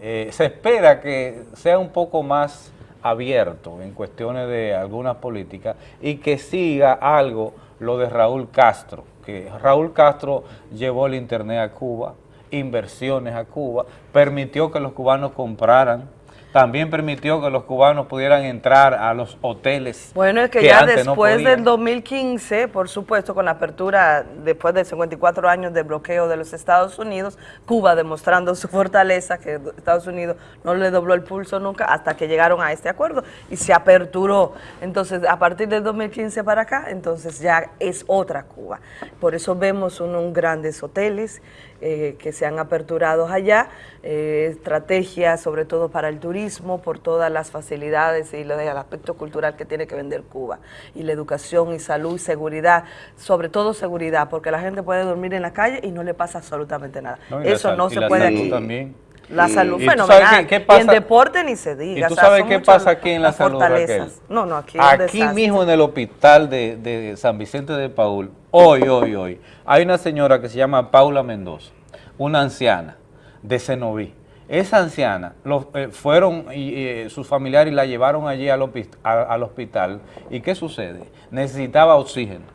Eh, se espera que sea un poco más abierto en cuestiones de algunas políticas y que siga algo lo de Raúl Castro, que Raúl Castro llevó el internet a Cuba, inversiones a Cuba, permitió que los cubanos compraran, también permitió que los cubanos pudieran entrar a los hoteles. Bueno, es que, que ya después no del 2015, por supuesto, con la apertura, después de 54 años de bloqueo de los Estados Unidos, Cuba demostrando su fortaleza, que Estados Unidos no le dobló el pulso nunca hasta que llegaron a este acuerdo y se aperturó. Entonces, a partir del 2015 para acá, entonces ya es otra Cuba. Por eso vemos unos grandes hoteles, eh, que se han aperturado allá, eh, estrategias sobre todo para el turismo, por todas las facilidades y del aspecto cultural que tiene que vender Cuba, y la educación y salud y seguridad, sobre todo seguridad, porque la gente puede dormir en la calle y no le pasa absolutamente nada. No, Eso no se puede aquí. También. La salud ¿Y fenomenal. Qué, qué pasa? Y en deporte ni se diga. ¿Y tú sabes qué pasa aquí en la salud, Raquel? No, no, aquí Aquí mismo en el hospital de, de San Vicente de Paul, hoy, hoy, hoy, hay una señora que se llama Paula Mendoza, una anciana de Cenoví. Esa anciana los, eh, fueron y eh, sus familiares la llevaron allí al, a, al hospital. ¿Y qué sucede? Necesitaba oxígeno.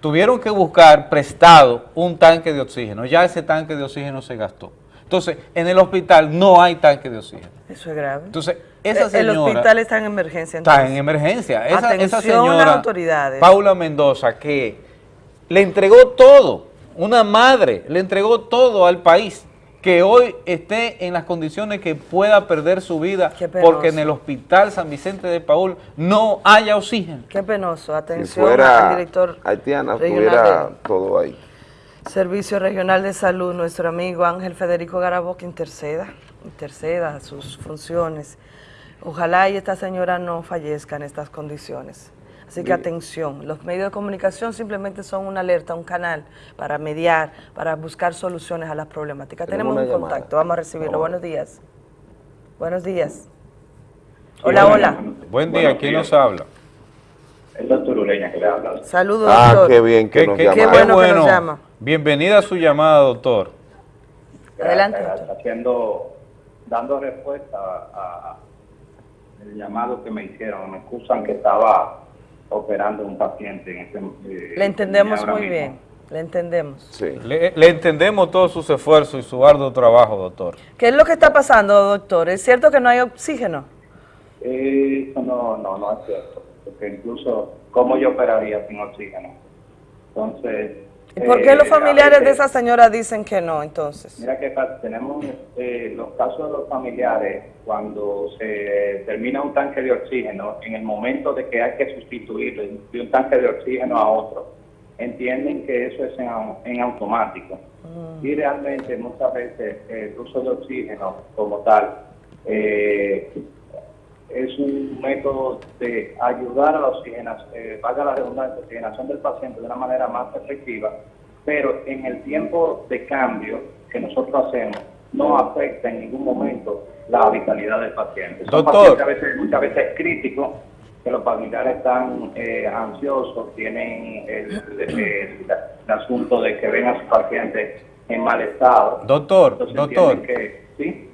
Tuvieron que buscar prestado un tanque de oxígeno. Ya ese tanque de oxígeno se gastó. Entonces, en el hospital no hay tanque de oxígeno. Eso es grave. Entonces, esa señora... El hospital está en emergencia. Entonces. Está en emergencia. Esa, Atención esa señora, a las autoridades. Paula Mendoza, que le entregó todo, una madre, le entregó todo al país, que hoy esté en las condiciones que pueda perder su vida porque en el hospital San Vicente de Paul no haya oxígeno. Qué penoso. Atención si fuera al director haitiana, estuviera todo ahí. Servicio Regional de Salud, nuestro amigo Ángel Federico Garabo, que interceda, interceda sus funciones. Ojalá y esta señora no fallezca en estas condiciones. Así que atención, los medios de comunicación simplemente son una alerta, un canal para mediar, para buscar soluciones a las problemáticas. Tenemos, Tenemos un llamada. contacto, vamos a recibirlo. Buenos días. Buenos días. Hola, hola. Buen día, ¿quién nos habla? El doctor Ureña que le habla. Saludos, ah, doctor. qué bien que qué, nos qué, llama. Qué bueno, que nos llama. Bienvenida a su llamada, doctor. Adelante. Haciendo, dando respuesta a, el llamado que me hicieron. Me excusan que estaba operando un paciente en este eh, Le entendemos muy mismo. bien. Le entendemos. Sí. Le, le, entendemos todos sus esfuerzos y su arduo trabajo, doctor. ¿Qué es lo que está pasando, doctor? ¿Es cierto que no hay oxígeno? Eh, no, no, no es cierto. Porque incluso, ¿cómo yo operaría sin oxígeno? Entonces... ¿Y por qué eh, los familiares veces, de esa señora dicen que no, entonces? Mira que tenemos eh, los casos de los familiares, cuando se termina un tanque de oxígeno, en el momento de que hay que sustituirlo de un tanque de oxígeno a otro, entienden que eso es en, en automático. Mm. Y realmente muchas veces el uso de oxígeno como tal eh, es un método de ayudar a la oxigenación, eh, valga la redundancia, oxigenación del paciente de una manera más efectiva, pero en el tiempo de cambio que nosotros hacemos, no afecta en ningún momento la vitalidad del paciente. Son Doctor. pacientes a veces, muchas veces críticos, que los familiares están eh, ansiosos, tienen el, el- el asunto de que ven a su paciente en mal estado. Doctor, Entonces doctor. que- ¿sí?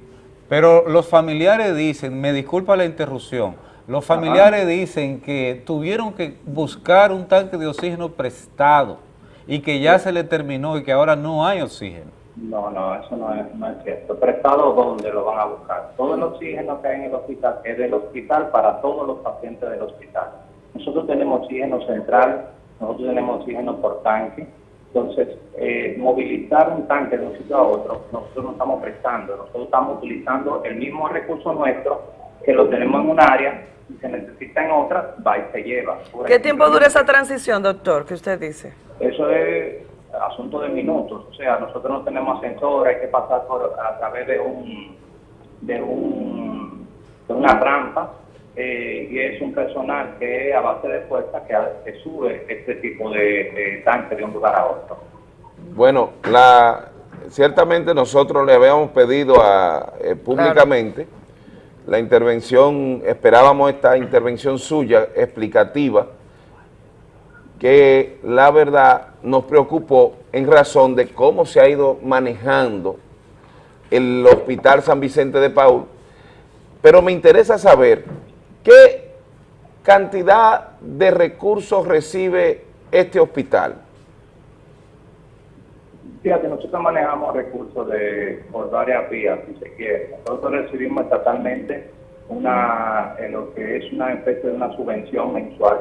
Pero los familiares dicen, me disculpa la interrupción, los familiares dicen que tuvieron que buscar un tanque de oxígeno prestado y que ya se le terminó y que ahora no hay oxígeno. No, no, eso no es, no es cierto. Prestado, ¿dónde lo van a buscar? Todo el oxígeno que hay en el hospital es del hospital para todos los pacientes del hospital. Nosotros tenemos oxígeno central, nosotros tenemos oxígeno por tanque. Entonces, eh, movilizar un tanque de un sitio a otro, nosotros no estamos prestando, nosotros estamos utilizando el mismo recurso nuestro que lo tenemos en un área y se necesita en otra, va y se lleva. Por ¿Qué ejemplo, tiempo dura esa transición, doctor, que usted dice? eso es asunto de minutos, o sea, nosotros no tenemos ascensor, hay que pasar por a través de un de un de una rampa eh, y es un personal que a base de fuerza que, sube este tipo de, de tanque de un lugar a otro. Bueno, la, ciertamente nosotros le habíamos pedido eh, públicamente la intervención, esperábamos esta intervención suya explicativa, que la verdad nos preocupó en razón de cómo se ha ido manejando el Hospital San Vicente de Paul, pero me interesa saber qué cantidad de recursos recibe este hospital. Fíjate, nosotros manejamos recursos de por varias vías, si se quiere. Nosotros recibimos estatalmente una, en lo que es una especie de una subvención mensual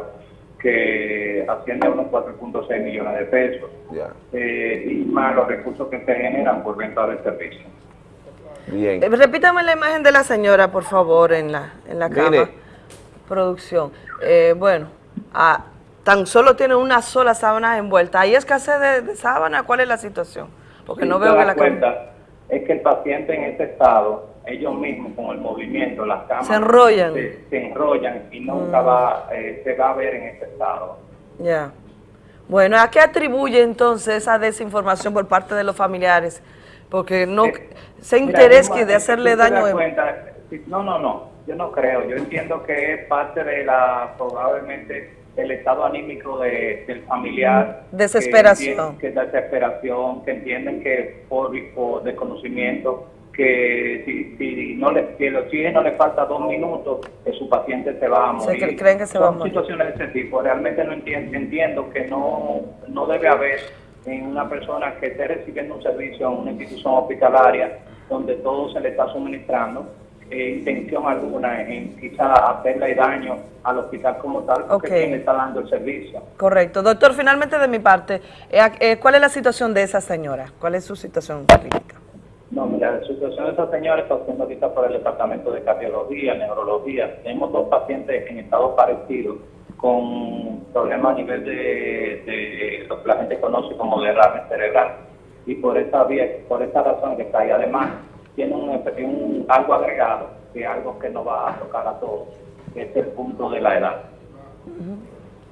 que asciende a unos 4.6 millones de pesos, eh, y más los recursos que se generan por venta del servicio. bien. Eh, repítame la imagen de la señora, por favor, en la, en la Mire. Producción. Eh, bueno, ah, tan solo tiene una sola sábana envuelta. ¿Hay escasez de, de sábana? ¿Cuál es la situación? Porque no veo que la cuenta, es que el paciente en este estado, ellos mismos con el movimiento, las camas Se enrollan. se, se enrollan y nunca Mm. va, eh, se va a ver en este estado. Ya. Bueno, ¿a qué atribuye entonces esa desinformación por parte de los familiares? Porque no, interés Vilma, que de hacerle daño... cuenta, no, no, no, yo no creo. Yo entiendo que es parte de la, probablemente, el estado anímico de- del familiar. Desesperación. Que, que desesperación, que entienden que por, por desconocimiento, que si, si, no le, si el oxígeno le falta dos minutos, que su paciente se va a Se morir. cre- creen que se va a morir. situaciones de ese tipo. Realmente no entiendo, entiendo que no, no debe haber en una persona que esté recibiendo un servicio en una institución hospitalaria donde todo se le está suministrando, eh, intención alguna en quizá hacerle daño al hospital como tal, porque quien está dando el servicio. Correcto. Doctor, finalmente de mi parte, eh, eh, ¿cuál es la situación de esa señora? ¿Cuál es su situación clínica? No, mira, la situación de esta señora está siendo ahorita por el departamento de cardiología, neurología. Tenemos dos pacientes en estado parecido con problemas a nivel de, de lo que la gente conoce como derrame cerebral. Y por esa vía, por esa razón que está ahí, además, tiene un, un- algo agregado, que es algo que nos va a tocar a todos, que es el punto de la edad.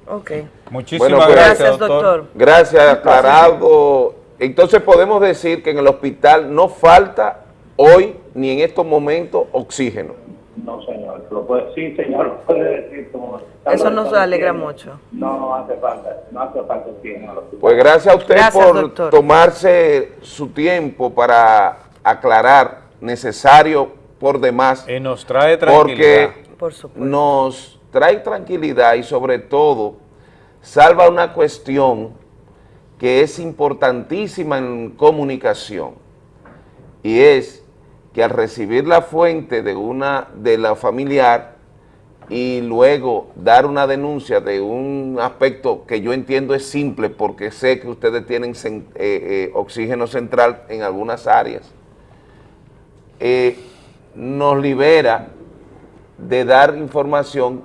Ok. Muchísimas Bueno, pues, gracias, doctor. Gracias, aclarado. Entonces podemos decir que en el hospital no falta hoy ni en estos momentos oxígeno. No, señor. Lo puede, sí, señor, lo puede decir. Como Eso nos alegra mucho. No, no hace falta, no hace falta oxígeno. Pues gracias a usted Gracias, por doctor. tomarse su tiempo para aclarar, necesario por demás. Y nos trae tranquilidad. Porque Por supuesto. nos trae tranquilidad y sobre todo salva una cuestión que es importantísima en comunicación y es que al recibir la fuente de una de la familiar y luego dar una denuncia de un aspecto que yo entiendo es simple porque sé que ustedes tienen eh, eh, oxígeno central en algunas áreas, eh, nos libera de dar información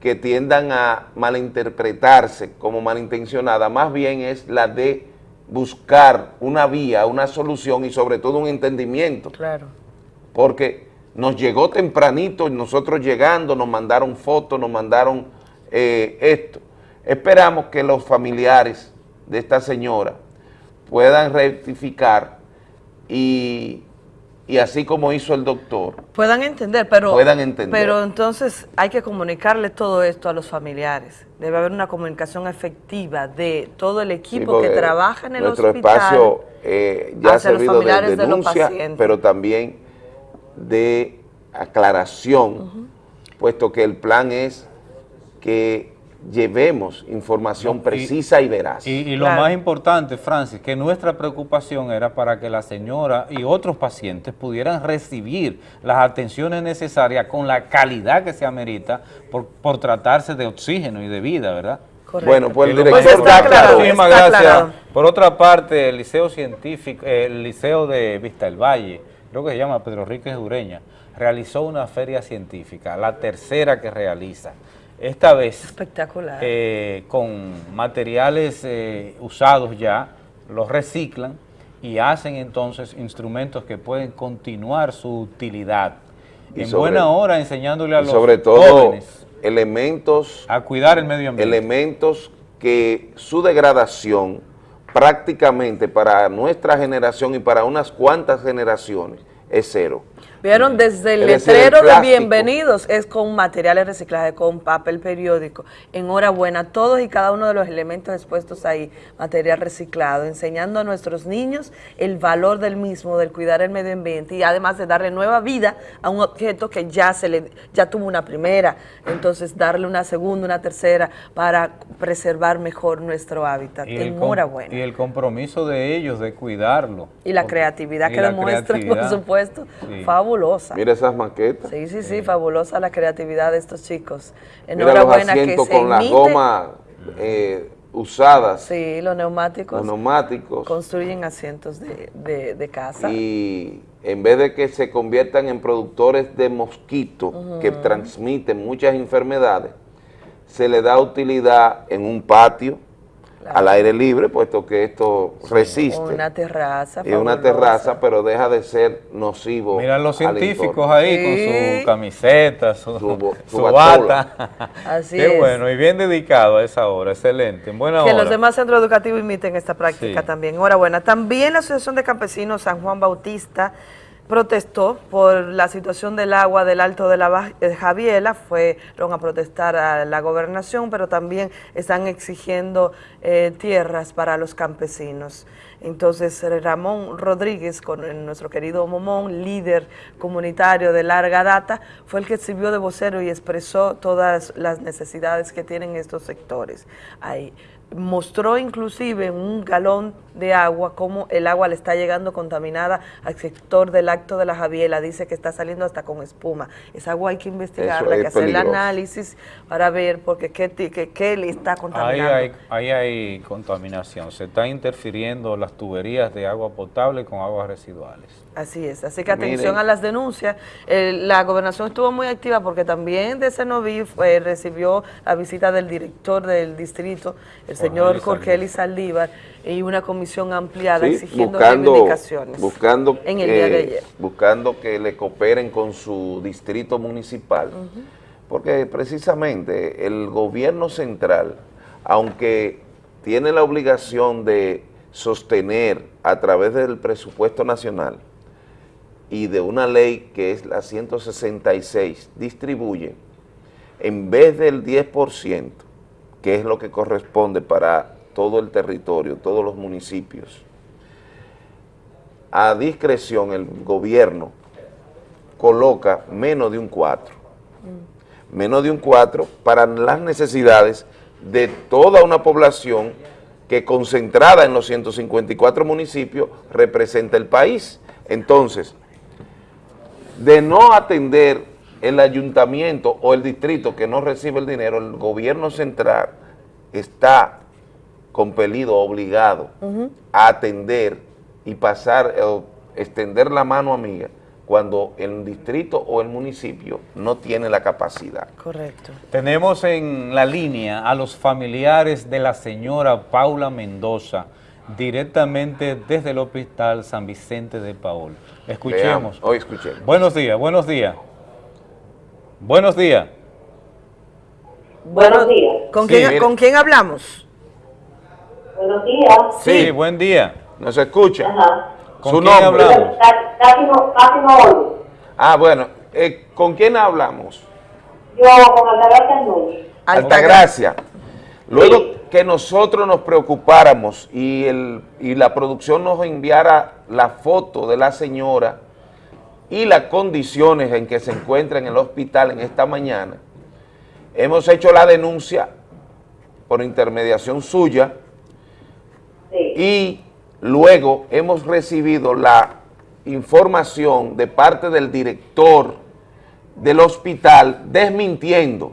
que tiendan a malinterpretarse como malintencionada, más bien es la de buscar una vía, una solución y sobre todo un entendimiento Claro. porque nos llegó tempranito nosotros llegando nos mandaron fotos, nos mandaron eh, esto. Esperamos que los familiares de esta señora puedan rectificar y y así como hizo el doctor, puedan entender, pero, Puedan entender. pero entonces hay que comunicarle todo esto a los familiares. Debe haber una comunicación efectiva de todo el equipo que trabaja en el nuestro hospital. espacio eh, ya ha servido de de denuncia, pacientes. pero también de aclaración, puesto que el plan es que llevemos información precisa y, veraz. Y, y lo más importante, Francis, que nuestra preocupación era para que la señora y otros pacientes pudieran recibir las atenciones necesarias con la calidad que se amerita por, por tratarse de oxígeno y de vida, ¿verdad? Bueno, pues el director importante. está claro, Muchísimas está gracias. claro. Por otra parte, el Liceo Científico, el Liceo de Vista del Valle, creo que se llama Pedro Enrique Dureña, realizó una feria científica, la tercera que realiza. Esta vez Espectacular. eh, con materiales eh, usados ya, los reciclan y hacen entonces instrumentos que pueden continuar su utilidad. Y en sobre- buena hora enseñándole a y los sobre todo jóvenes elementos a cuidar el medio ambiente. elementos que su degradación prácticamente para nuestra generación y para unas cuantas generaciones es cero. Vieron desde el Es decir, el letrero de bienvenidos es con materiales reciclajes, con papel periódico. Enhorabuena, todos y cada uno de los elementos expuestos ahí, material reciclado, enseñando a nuestros niños el valor del mismo, del cuidar el medio ambiente y además de darle nueva vida a un objeto que ya se le ya tuvo una primera, entonces darle una segunda, una tercera para preservar mejor nuestro hábitat. Y Enhorabuena. y el compromiso de ellos de cuidarlo. Y la creatividad y que demuestran, por supuesto, Sí. Fabulosa. Mira esas maquetas. Sí, sí, sí, fabulosa la creatividad de estos chicos. Mira los Enhorabuena que se con las gomas eh, usadas, Sí, los neumáticos los neumáticos. construyen asientos de, de, de casa. y en vez de que se conviertan en productores de mosquitos que transmiten muchas enfermedades, se le da utilidad en un patio, al aire libre, puesto que esto resiste. Una terraza. Y una terraza, pero deja de ser nocivo. Mira los científicos entorno. ahí con su camiseta, su, su su batola. bata. Así Qué es. bueno, y bien dedicado a esa hora, excelente, en buena Que hora. los demás centros educativos imiten esta práctica Sí. también. Enhorabuena. También la Asociación de Campesinos San Juan Bautista protestó por la situación del agua del Alto de la eh, Javiela, fueron a protestar a la gobernación, pero también están exigiendo eh, tierras para los campesinos. Entonces Ramón Rodríguez, con eh, nuestro querido Momón, líder comunitario de larga data, fue el que sirvió de vocero y expresó todas las necesidades que tienen estos sectores ahí mostró inclusive un galón de agua cómo el agua le está llegando contaminada al sector del acto de la Javiela, dice que está saliendo hasta con espuma. Esa agua hay que investigarla, hay que hacer el análisis para ver porque qué, qué, qué le está Ahí contaminando. hay, ahí hay contaminación, se están interfiriendo las tuberías de agua potable con aguas residuales. Así es, así que atención Miren. a las denuncias. Eh, la gobernación estuvo muy activa porque también de Cenoví fue- recibió la visita del director del distrito, el señor Jorge Eli Saldívar, y una comisión ampliada Sí, exigiendo buscando, reivindicaciones. buscando, en el día de ayer. buscando que le cooperen con su distrito municipal, porque precisamente el gobierno central, aunque tiene la obligación de sostener a través del presupuesto nacional y de una ley que es la 166, distribuye en vez del 10%, que es lo que corresponde para todo el territorio, todos los municipios, a discreción el gobierno coloca menos de un 4, menos de un 4 para las necesidades de toda una población que concentrada en los 154 municipios representa el país. Entonces, de no atender el ayuntamiento o el distrito que no recibe el dinero, el gobierno central está compelido, obligado a atender y pasar, o extender la mano amiga cuando el distrito o el municipio no tiene la capacidad. Correcto. Tenemos en la línea a los familiares de la señora Paula Mendoza, directamente desde el Hospital San Vicente de Paul. Escuchemos. Veamos, hoy escuchemos. Buenos días, buenos días. Buenos días. Buenos días. ¿Con, Sí, quién, mire. ¿Con quién hablamos? Buenos días. Sí, buen día. ¿Nos escucha? ¿Su quién nombre? hablamos? Casi no, casi no oigo. Ah, bueno, eh, ¿con quién hablamos? Yo con Altagracia Núñez. Altagracia. Luego que nosotros nos preocupáramos y, el, y la producción nos enviara la foto de la señora y las condiciones en que se encuentra en el hospital en esta mañana, hemos hecho la denuncia por intermediación suya y luego hemos recibido la información de parte del director del hospital desmintiendo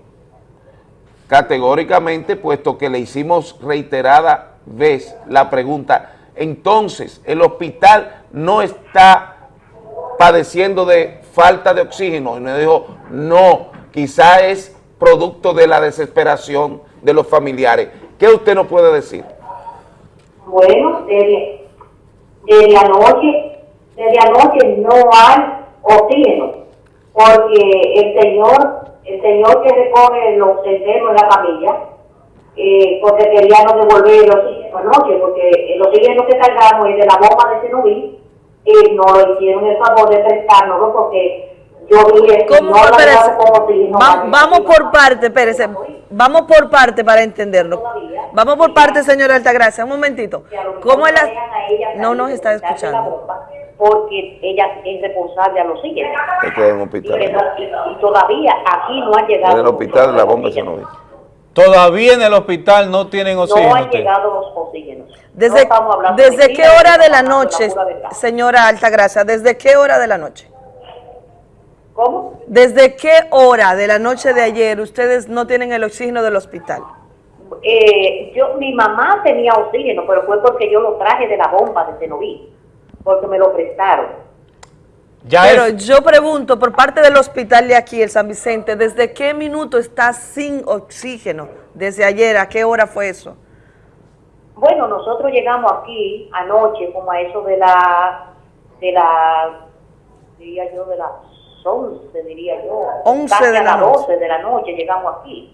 categóricamente, puesto que le hicimos reiterada vez la pregunta, entonces el hospital no está padeciendo de falta de oxígeno, y nos dijo, no, quizá es producto de la desesperación de los familiares. ¿Qué usted nos puede decir? Bueno, desde, desde anoche, desde anoche no hay oxígeno, porque el señor, el señor que recoge los enfermos en la camilla, eh, porque quería no devolver el oxígeno anoche, porque el oxígeno que cargamos es de la bomba de Cenoví, y no hicieron el favor de prestárnoslo porque yo dije, ¿Cómo? no lo Espérese. llevamos como oxígeno. Va- vamos por parte, espérese. Vamos por parte para entenderlo. Vamos por parte, señora Altagracia. Un momentito. ¿Cómo es la...? No nos está escuchando. porque ella es responsable al oxígeno. Esto es en un Y, hospital. no- y- todavía aquí no han En llegado el los- hospital la bomba se nos Todavía en el hospital no tienen no oxígeno. han usted. llegado los oxígenos. ¿Desde, No estamos hablando ¿desde de qué hora de la noche, señora Altagracia? ¿Desde qué hora de la noche? ¿Cómo? ¿Desde qué hora de la noche de ayer ustedes no tienen el oxígeno del hospital? Eh, yo, mi mamá tenía oxígeno, pero fue porque yo lo traje de la bomba de Cenoví, porque me lo prestaron. Pero yo pregunto, por parte del hospital de aquí, el San Vicente, ¿desde qué minuto está sin oxígeno? Desde ayer, ¿a qué hora fue eso? Bueno, nosotros llegamos aquí anoche, como a eso de la, de la, diría yo, de las 11, diría yo. 11 Casi de a la las noche. 12 de la noche llegamos aquí.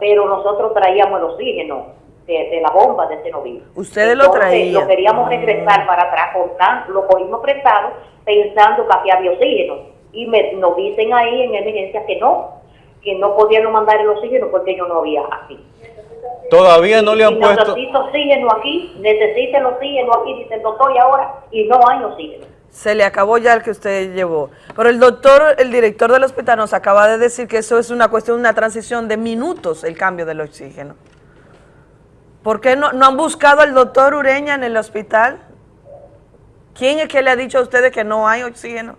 Pero nosotros traíamos el oxígeno de, de la bomba de Cenoví. Ustedes lo traían. Lo queríamos regresar para atrás, tan- lo cogimos prestado pensando que aquí había oxígeno. Y me, nos dicen ahí en emergencia que no, que no podían mandar el oxígeno porque yo no había aquí. Todavía no le Y han puesto... necesito oxígeno aquí, necesita el oxígeno aquí, dice el doctor, y ahora, y no hay oxígeno. Se le acabó ya el que usted llevó. Pero el doctor, el director del hospital nos acaba de decir que eso es una cuestión, una transición de minutos, el cambio del oxígeno. ¿Por qué no, no han buscado al doctor Ureña en el hospital? ¿Quién es que le ha dicho a ustedes que no hay oxígeno?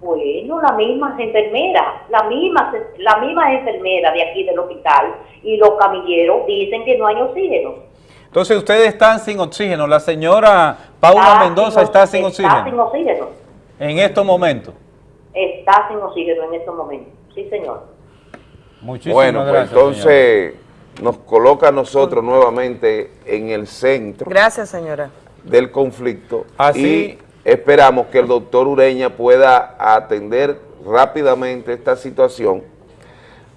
Bueno, la misma enfermera, la misma, la misma enfermera de aquí del hospital y los camilleros dicen que no hay oxígeno. Entonces ustedes están sin oxígeno. La señora Paula Está Mendoza sin- está sin Está sin oxígeno oxígeno, en estos momentos. está sin oxígeno en estos momentos. Sí, señor. Muchísimas Bueno, pues gracias, entonces nos coloca a nosotros nuevamente en el centro Gracias, señora. del conflicto Así- y esperamos que el doctor Ureña pueda atender rápidamente esta situación,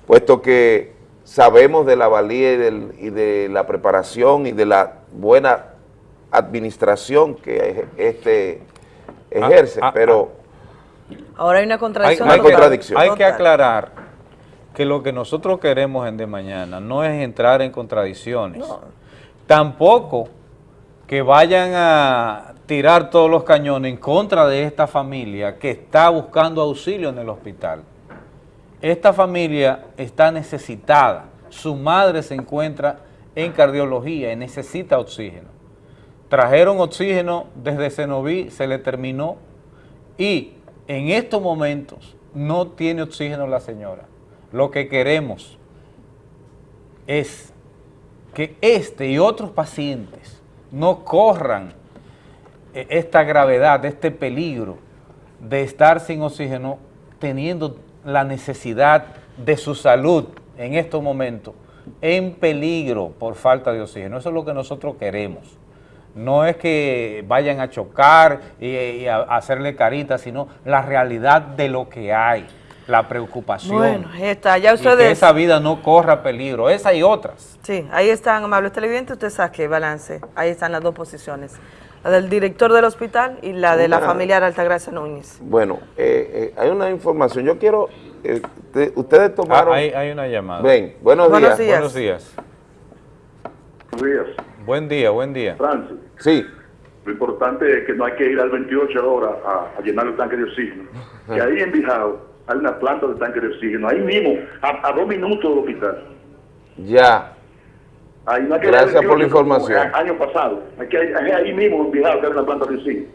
puesto que sabemos de la valía y, del- y de la preparación y de la buena administración que este ejerce, ah, pero Ahora hay una contradicción. hay que, hay que aclarar que lo que nosotros queremos en de mañana no es entrar en contradicciones. Tampoco que vayan a tirar todos los cañones en contra de esta familia que está buscando auxilio en el hospital. Esta familia está necesitada. Su madre se encuentra en cardiología y necesita oxígeno. Trajeron oxígeno desde Cenoví, se le terminó y en estos momentos no tiene oxígeno la señora. Lo que queremos es que este y otros pacientes no corran eh, esta gravedad, este peligro de estar sin oxígeno teniendo la necesidad de su salud en estos momentos en peligro por falta de oxígeno. Eso es lo que nosotros queremos. No es que vayan a chocar y, y a, hacerle caritas, sino la realidad de lo que hay, la preocupación. Bueno, ahí está. Ya y que ustedes... esa vida no corra peligro, esa y otras. Sí, ahí están, amables televidentes, usted saque balance. Ahí están las dos posiciones. La del director del hospital y la de la Una- familiar Altagracia Núñez. Bueno, eh, eh, hay una información. Yo quiero, eh, te- ustedes tomaron... Ah, hay, hay una llamada. Ven, buenos, Buenos días. días. Buenos días. Buenos días. Buen día, buen día. Francis, Sí. lo importante es que no hay que ir al 28 horas a, a llenar el tanque de oxígeno. Que ahí en Bijao hay una planta de tanque de oxígeno, ahí mismo, a, a dos minutos del hospital. Ya. No Gracias por la 28 como información. a- año pasado. Hay ahí mismo en Bijao que hay una planta de oxígeno.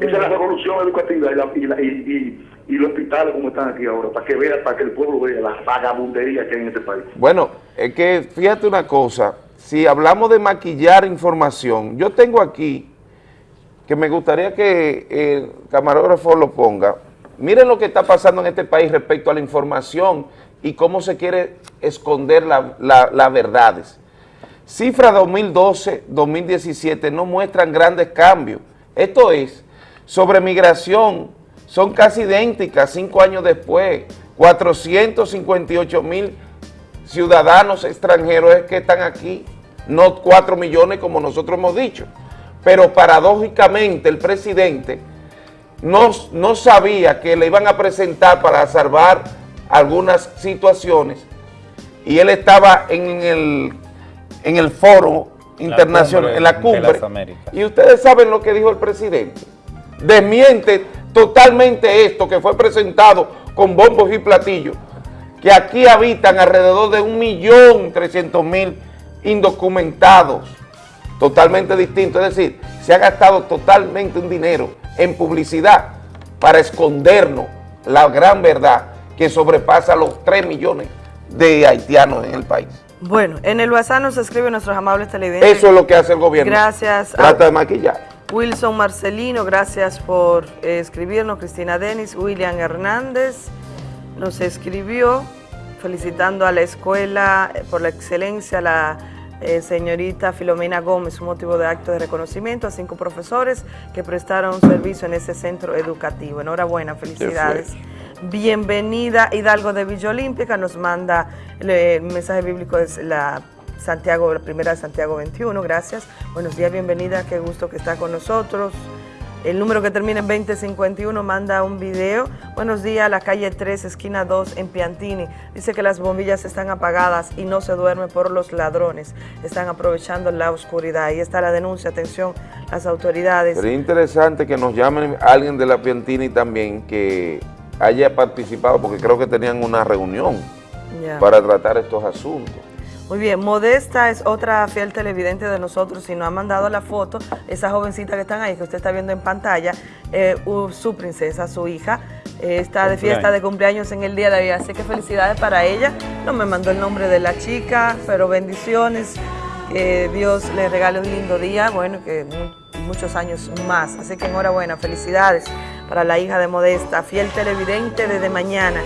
Esa es la revolución educativa y, la, y, la- y, y- y los hospitales como están aquí ahora, para que vea, para que el pueblo vea la vagabundería que hay en este país. Bueno, es que fíjate una cosa, si hablamos de maquillar información, yo tengo aquí, que me gustaría que el camarógrafo lo ponga, miren lo que está pasando en este país respecto a la información y cómo se quiere esconder la- la- las verdades. Cifras 2012-2017 no muestran grandes cambios. Esto es, sobre migración, son casi idénticas cinco años después. 458 mil ciudadanos extranjeros es que están aquí, no 4 millones como nosotros hemos dicho. Pero paradójicamente el presidente no, no sabía que le iban a presentar para salvar algunas situaciones y él estaba en el, en el foro internacional, en la cumbre. Y ustedes saben lo que dijo el presidente. Desmiente totalmente esto que fue presentado con bombos y platillos, que aquí habitan alrededor de un millón trescientos mil indocumentados, totalmente distinto. Es decir, se ha gastado totalmente un dinero en publicidad para escondernos la gran verdad que sobrepasa los 3 millones de haitianos en el país. Bueno, en el WhatsApp nos escriben nuestros amables televidentes. Eso es lo que hace el gobierno. Gracias. a- Trata de maquillar. Wilson Marcelino, gracias por eh, escribirnos. Cristina Denis, William Hernández nos escribió felicitando a la escuela eh, por la excelencia, la eh, señorita Filomena Gómez, un motivo de acto de reconocimiento a cinco profesores que prestaron servicio en ese centro educativo. Enhorabuena, felicidades. Bienvenida Hidalgo de Villa Olímpica, nos manda el, mensaje bíblico es la Santiago, la primera de Santiago 21, gracias. Buenos días, bienvenida, qué gusto que está con nosotros. El número que termina en 2051 manda un video. Buenos días, la calle 3, esquina 2 en Piantini. Dice que las bombillas están apagadas y no se duerme por los ladrones. Están aprovechando la oscuridad. Ahí está la denuncia, atención, las autoridades. Sería interesante que nos llamen alguien de la Piantini también que haya participado, porque creo que tenían una reunión para tratar estos asuntos. Muy bien, Modesta es otra fiel televidente de nosotros y nos ha mandado la foto, esa jovencita que están ahí, que usted está viendo en pantalla, eh, su princesa, su hija, eh, está de fiesta de cumpleaños en el día de hoy, así que felicidades para ella. No me mandó el nombre de la chica, pero bendiciones, que Dios le regale un lindo día, bueno, que mu- muchos años más. Así que enhorabuena, felicidades para la hija de Modesta, fiel televidente desde mañana.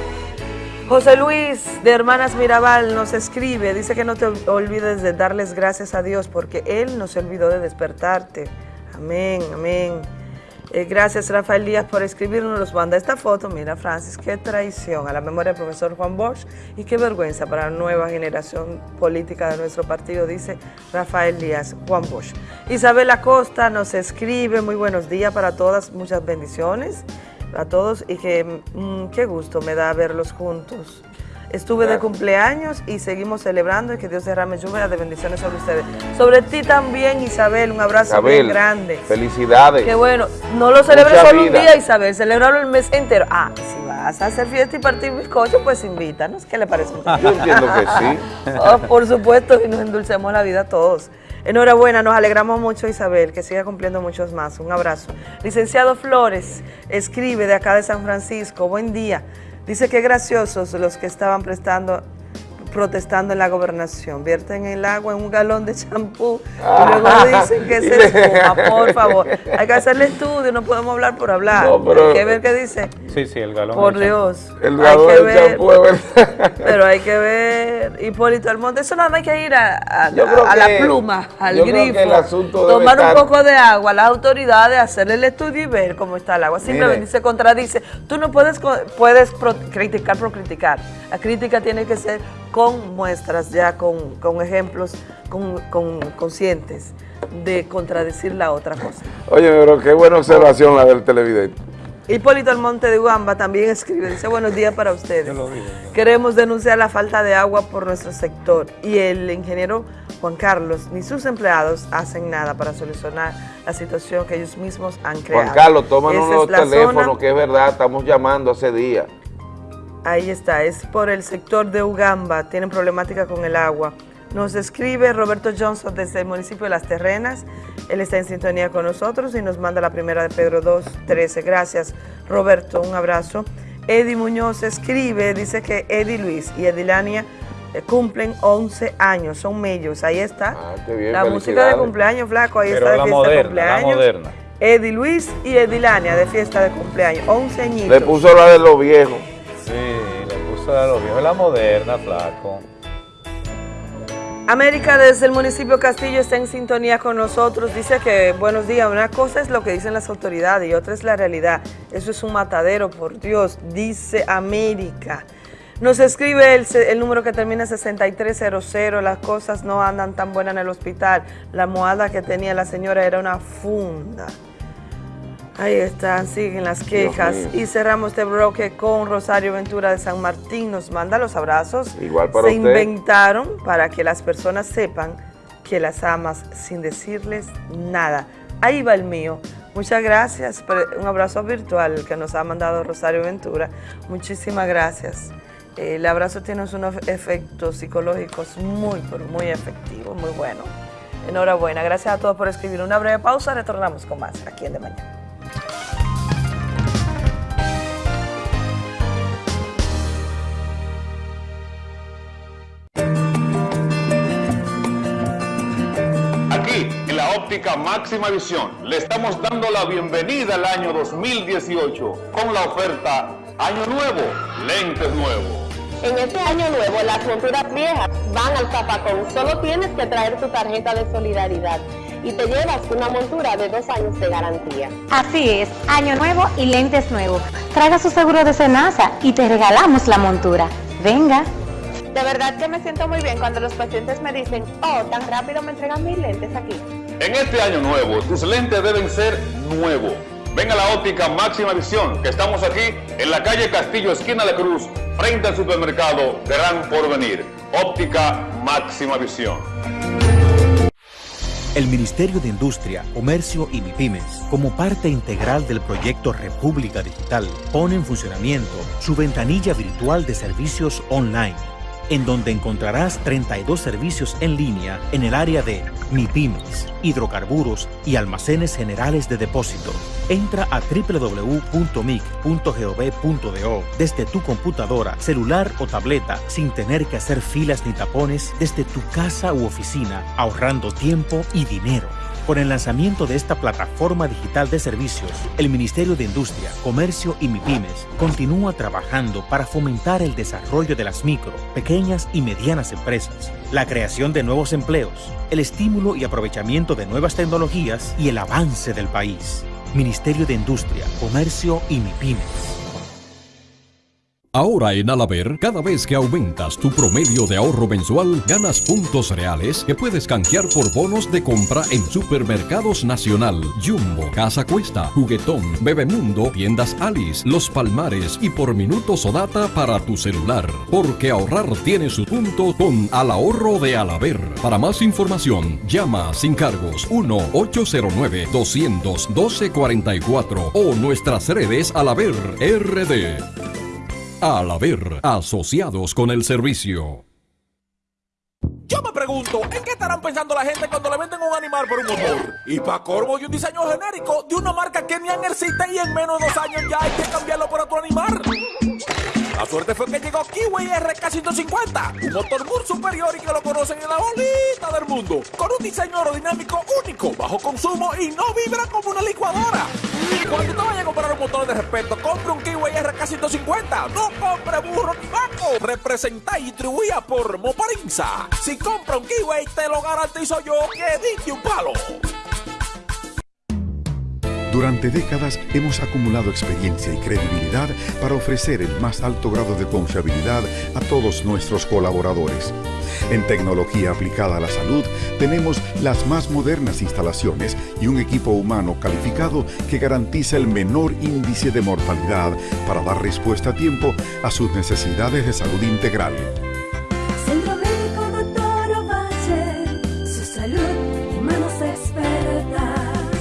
José Luis de Hermanas Mirabal nos escribe, dice que no te olvides de darles gracias a Dios porque Él no se olvidó de despertarte. Amén, amén. Eh, gracias Rafael Díaz por escribirnos, nos manda esta foto. Mira Francis, qué traición a la memoria del profesor Juan Bosch y qué vergüenza para la nueva generación política de nuestro partido, dice Rafael Díaz, Juan Bosch. Isabel Acosta nos escribe, muy buenos días para todas, muchas bendiciones a todos y que mm, qué gusto me da verlos juntos. Estuve de cumpleaños y seguimos celebrando y que Dios derrame lluvia de bendiciones sobre ustedes. Sobre ti también, Isabel, un abrazo bien Isabel, grande. felicidades. Qué bueno, no lo celebres solo un día, Isabel, celebrarlo el mes entero. Ah, si vas a hacer fiesta y partir bizcocho, pues invítanos. ¿Qué le parece? Yo entiendo que sí. Oh, por supuesto, y nos endulcemos la vida a todos. Enhorabuena, nos alegramos mucho, Isabel, que siga cumpliendo muchos más. Un abrazo. Licenciado Flores, escribe de acá de San Francisco. Buen día. Dice que graciosos los que estaban prestando protestando en la gobernación. Vierten el agua en un galón de champú y luego dicen que se espuma. Por favor, hay que hacerle estudio, no podemos hablar por hablar. No, pero- hay que ver qué dice. Sí, sí, el galón. Por Dios. El hay galón que de ver. champú. Pero hay que ver, Hipólito Almonte, eso nada más hay que ir a, a- la que- pluma, al yo creo que grifo, el tomar un estar- poco de agua, las autoridades, hacerle el estudio y ver cómo está el agua. Simplemente Mire. se contradice. Tú no puedes, puedes pro- criticar por criticar. La crítica tiene que ser con muestras, ya con, con ejemplos con, con- conscientes de contradecir la otra cosa. Oye, pero qué buena observación la del televidente. Hipólito Almonte de Ugamba también escribe, dice buenos días para ustedes. Queremos denunciar la falta de agua por nuestro sector y el ingeniero Juan Carlos ni sus empleados hacen nada para solucionar la situación que ellos mismos han creado. Juan Carlos, tómanos los teléfonos, zona- que es verdad, estamos llamando hace días. Ahí está, es por el sector de Ugamba, tienen problemática con el agua. Nos escribe Roberto Johnson desde el municipio de Las Terrenas, él está en sintonía con nosotros y nos manda la primera de Pedro 2.13. Gracias Roberto, un abrazo. Eddie Muñoz escribe, dice que Eddie Luis y Edilania eh, cumplen 11 años, son mellos, ahí está. Ah, qué bien, la música de cumpleaños, flaco, ahí Pero está de la fiesta de moderna, la cumpleaños. moderna. Eddie Luis y Edilania de fiesta de cumpleaños, 11 añitos. Le puso la de los viejos. Sí, le puso a los viejos. La moderna, flaco. América desde el municipio Castillo está en sintonía con nosotros. Dice que, buenos días, una cosa es lo que dicen las autoridades y otra es la realidad. Eso es un matadero, por Dios, dice América. Nos escribe el, número que termina 6300, las cosas no andan tan buenas en el hospital. La almohada que tenía la señora era una funda. Ahí están, siguen las quejas. Y cerramos este bloque con Rosario Ventura de San Martín. Nos manda los abrazos. Igual para Se usted. inventaron para que las personas sepan que las amas sin decirles nada. Ahí va el mío. Muchas gracias. por Un abrazo virtual que nos ha mandado Rosario Ventura. Muchísimas gracias. El abrazo tiene unos efectos psicológicos muy, muy efectivos, muy buenos. Enhorabuena. Gracias a todos por escribir. Una breve pausa. Retornamos con más aquí en De Mañana. Aquí, en la óptica máxima visión, le estamos dando la bienvenida al año 2018 con la oferta Año Nuevo, lentes nuevos. En este año nuevo, las monturas viejas van al zapacón. Solo tienes que traer tu tarjeta de solidaridad y te llevas una montura de dos años de garantía. Así es, año nuevo y lentes nuevos. Traiga su seguro de Senasa y te regalamos la montura. Venga. De verdad que me siento muy bien cuando los pacientes me dicen, oh, tan rápido me entregan mis lentes aquí. En este año nuevo, tus lentes deben ser nuevos. Ven a la óptica máxima visión, que estamos aquí en la calle Castillo, esquina La Cruz, frente al supermercado Gran Porvenir. Óptica máxima visión. El Ministerio de Industria, Comercio y MIPIMES, como parte integral del proyecto República Digital, pone en funcionamiento su ventanilla virtual de servicios online, en donde encontrarás 32 servicios en línea en el área de MIPIMES, hidrocarburos y almacenes generales de depósito. Entra a www.mic.gov.do desde tu computadora, celular o tableta sin tener que hacer filas ni tapones desde tu casa u oficina, ahorrando tiempo y dinero. Con el lanzamiento de esta plataforma digital de servicios, el Ministerio de Industria, Comercio y MIPIMES continúa trabajando para fomentar el desarrollo de las micro, pequeñas y medianas empresas, la creación de nuevos empleos, el estímulo y aprovechamiento de nuevas tecnologías y el avance del país. Ministerio de Industria, Comercio y MIPIMES. Ahora en Alaber, cada vez que aumentas tu promedio de ahorro mensual, ganas puntos reales que puedes canjear por bonos de compra en Supermercados Nacional, Jumbo, Casa Cuesta, Juguetón, Bebemundo, Tiendas Alice, Los Palmares y por minutos o data para tu celular. Porque ahorrar tiene su punto con Al Ahorro de Alaber. Para más información, llama sin cargos 1-809-212-44 o nuestras redes Alaber RD. Al haber asociados con el servicio. Yo me pregunto, ¿en qué estarán pensando la gente cuando le venden un animal por un motor? Y para corvo y un diseño genérico de una marca que ni existe y en menos de dos años ya hay que cambiarlo por otro animal. La suerte fue que llegó Kiwi RK150, un motor muy superior y que lo conocen en la bolita del mundo, con un diseño aerodinámico único, bajo consumo y no vibra como una licuadora. Cuando te vayas a comprar un motor de respeto, compre un Kiwi RK150, no compre burro ni vaco. Representa y distribuida por Moparinza. Si compra un Kiwi, te lo garantizo yo que diste un palo. Durante décadas hemos acumulado experiencia y credibilidad para ofrecer el más alto grado de confiabilidad a todos nuestros colaboradores. En tecnología aplicada a la salud tenemos las más modernas instalaciones y un equipo humano calificado que garantiza el menor índice de mortalidad para dar respuesta a tiempo a sus necesidades de salud integral.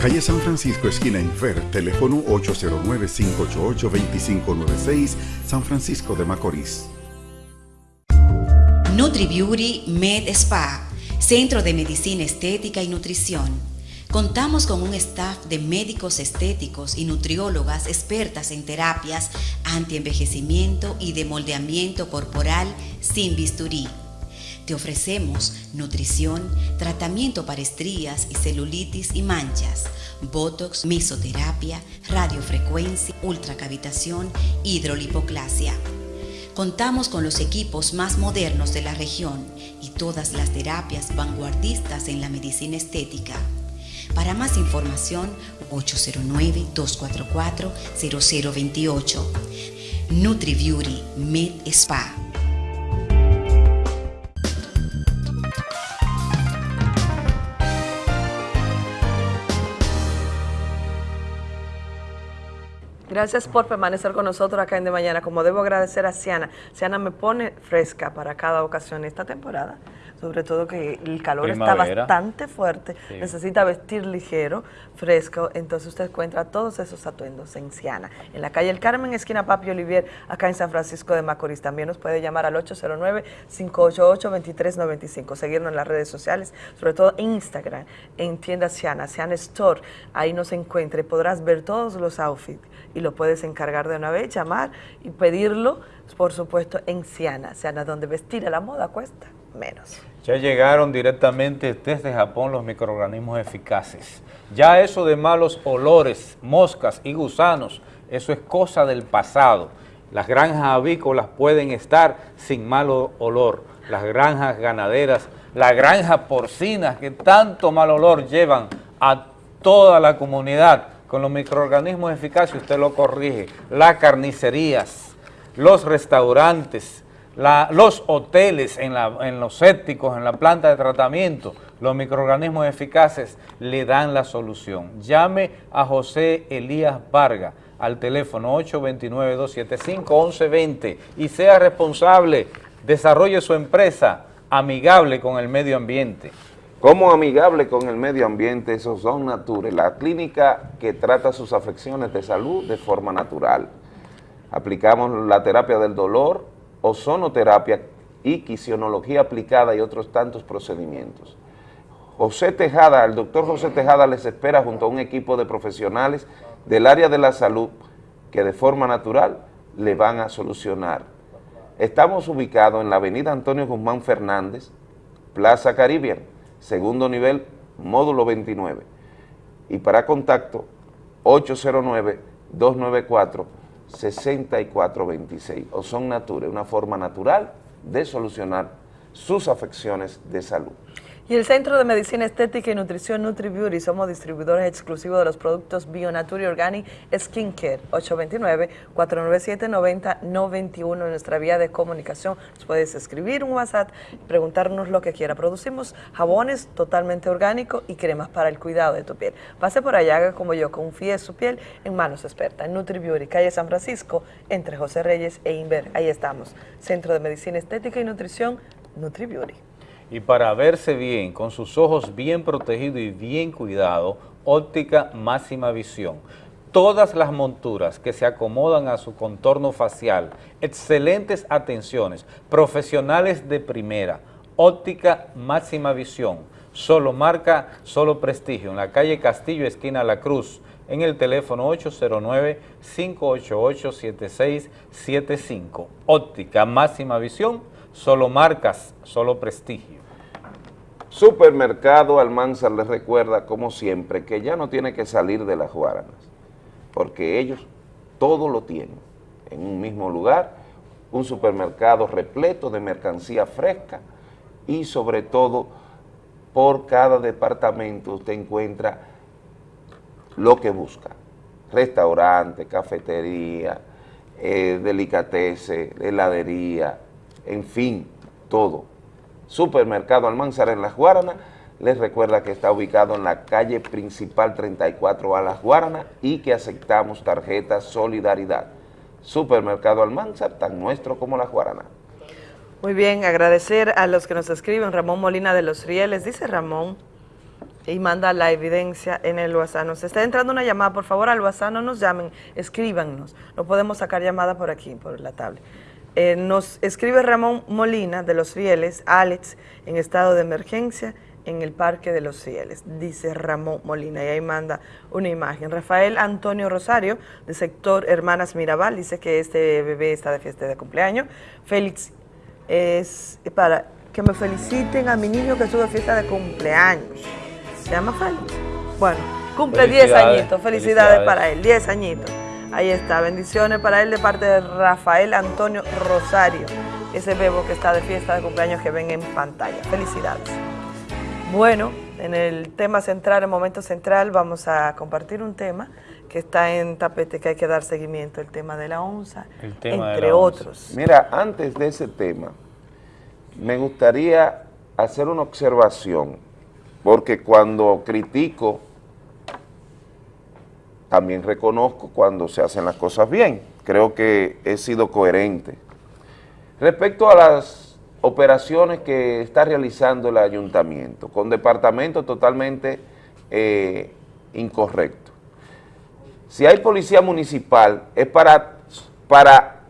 Calle San Francisco, esquina Infer, teléfono 809-588-2596, San Francisco de Macorís. NutriBeauty Med Spa, Centro de Medicina Estética y Nutrición. Contamos con un staff de médicos estéticos y nutriólogas expertas en terapias antienvejecimiento y de moldeamiento corporal sin bisturí. Te ofrecemos nutrición, tratamiento para estrías y celulitis y manchas, botox, mesoterapia, radiofrecuencia, ultracavitación, hidrolipoclasia. Contamos con los equipos más modernos de la región y todas las terapias vanguardistas en la medicina estética. Para más información, 809-244-0028. NutriBeauty Med Spa. Gracias por permanecer con nosotros acá en De Mañana. Como debo agradecer a Ciana. Ciana me pone fresca para cada ocasión esta temporada. Sobre todo que el calor Primavera. está bastante fuerte. Sí. Necesita vestir ligero, fresco. Entonces usted encuentra todos esos atuendos en Ciana. En la calle El Carmen, esquina Papi Olivier, acá en San Francisco de Macorís. También nos puede llamar al 809-588-2395. Seguirnos en las redes sociales, sobre todo en Instagram, en tienda Ciana, Ciana Store. Ahí nos encuentre. Podrás ver todos los outfits y lo puedes encargar de una vez, llamar y pedirlo, por supuesto, en Ciana. Ciana, donde vestir a la moda cuesta menos. Ya llegaron directamente desde Japón los microorganismos eficaces. Ya eso de malos olores, moscas y gusanos, eso es cosa del pasado. Las granjas avícolas pueden estar sin malo olor. Las granjas ganaderas, la granja porcina que tanto mal olor llevan a toda la comunidad. Con los microorganismos eficaces usted lo corrige. Las carnicerías, los restaurantes, los hoteles, en, en los sépticos, en la planta de tratamiento, los microorganismos eficaces le dan la solución. Llame a José Elías Vargas al teléfono 829-275-1120 y sea responsable, desarrolle su empresa amigable con el medio ambiente. Como amigable con el medio ambiente, esos son Nature, la clínica que trata sus afecciones de salud de forma natural. Aplicamos la terapia del dolor, ozonoterapia y quisionología aplicada y otros tantos procedimientos. José Tejada, el doctor José Tejada les espera junto a un equipo de profesionales del área de la salud que de forma natural le van a solucionar. Estamos ubicados en la avenida Antonio Guzmán Fernández, Plaza Caribbean, segundo nivel, módulo 29. Y para contacto, 809-294-6426. O son Nature, una forma natural de solucionar sus afecciones de salud. Y el Centro de Medicina Estética y Nutrición NutriBeauty somos distribuidores exclusivos de los productos Bionature Organic Skincare 829-497-9091 en nuestra vía de comunicación. Nos puedes escribir un WhatsApp, preguntarnos lo que quiera. Producimos jabones totalmente orgánicos y cremas para el cuidado de tu piel. Pase por allá, haga como yo, confíe su piel en manos expertas. NutriBeauty, calle San Francisco, entre José Reyes e Inver. Ahí estamos. Centro de Medicina Estética y Nutrición NutriBeauty. Y para verse bien, con sus ojos bien protegidos y bien cuidados, óptica máxima visión. Todas las monturas que se acomodan a su contorno facial, excelentes atenciones, profesionales de primera, óptica máxima visión, solo marca, solo prestigio, en la calle Castillo, esquina La Cruz, en el teléfono 809-588-7675. Óptica máxima visión, solo marcas, solo prestigio. Supermercado Almanzar les recuerda, como siempre, que ya no tiene que salir de las Guaranas, porque ellos todo lo tienen en un mismo lugar, un supermercado repleto de mercancía fresca y sobre todo por cada departamento usted encuentra lo que busca. restaurantes, cafetería, eh, delicateces, heladería, en fin, todo. Supermercado Almanzar en Las Guaranas, les recuerda que está ubicado en la calle principal 34 a Las Guaranas y que aceptamos tarjeta Solidaridad. Supermercado Almanzar, tan nuestro como Las Guaranas. Muy bien, agradecer a los que nos escriben. Ramón Molina de los Rieles, dice Ramón, y manda la evidencia en el WhatsApp. Nos está entrando una llamada, por favor, al WhatsApp no nos llamen, escríbanos. No podemos sacar llamada por aquí, por la tablet. Eh, nos escribe Ramón Molina de los Rieles, Alex, en estado de emergencia en el Parque de los Rieles, dice Ramón Molina, y ahí manda una imagen. Rafael Antonio Rosario, de sector Hermanas Mirabal, dice que este bebé está de fiesta de cumpleaños. Félix, es para que me feliciten a mi niño que estuvo fiesta de cumpleaños. ¿Se llama Félix? Bueno, cumple 10 Felicidades, añitos, felicidades, felicidades. para él, 10 añitos. Ahí está, bendiciones para él de parte de Rafael Antonio Rosario, ese bebo que está de fiesta de cumpleaños que ven en pantalla. Felicidades. Bueno, en el tema central, el momento central, vamos a compartir un tema que está en tapete que hay que dar seguimiento, el tema de la onza, El tema de entre la onza. otros. Mira, antes de ese tema, me gustaría hacer una observación, porque cuando critico, también reconozco cuando se hacen las cosas bien. Creo que he sido coherente. Respecto a las operaciones que está realizando el ayuntamiento, con departamento totalmente eh, incorrecto. Si hay policía municipal, es para, para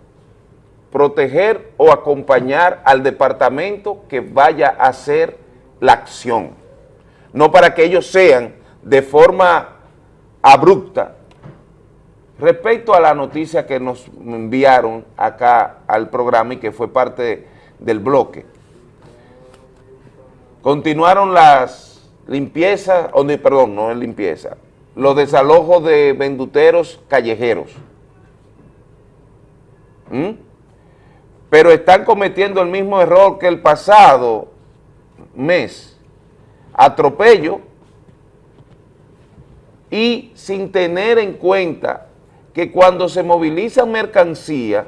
proteger o acompañar al departamento que vaya a hacer la acción, no para que ellos sean de forma abrupta. Respecto a la noticia que nos enviaron acá al programa y que fue parte del bloque, continuaron las limpiezas, perdón, no es limpieza, los desalojos de venduteros callejeros. ¿Mm? Pero están cometiendo el mismo error que el pasado mes. Atropello y sin tener en cuenta que cuando se movilizan mercancía,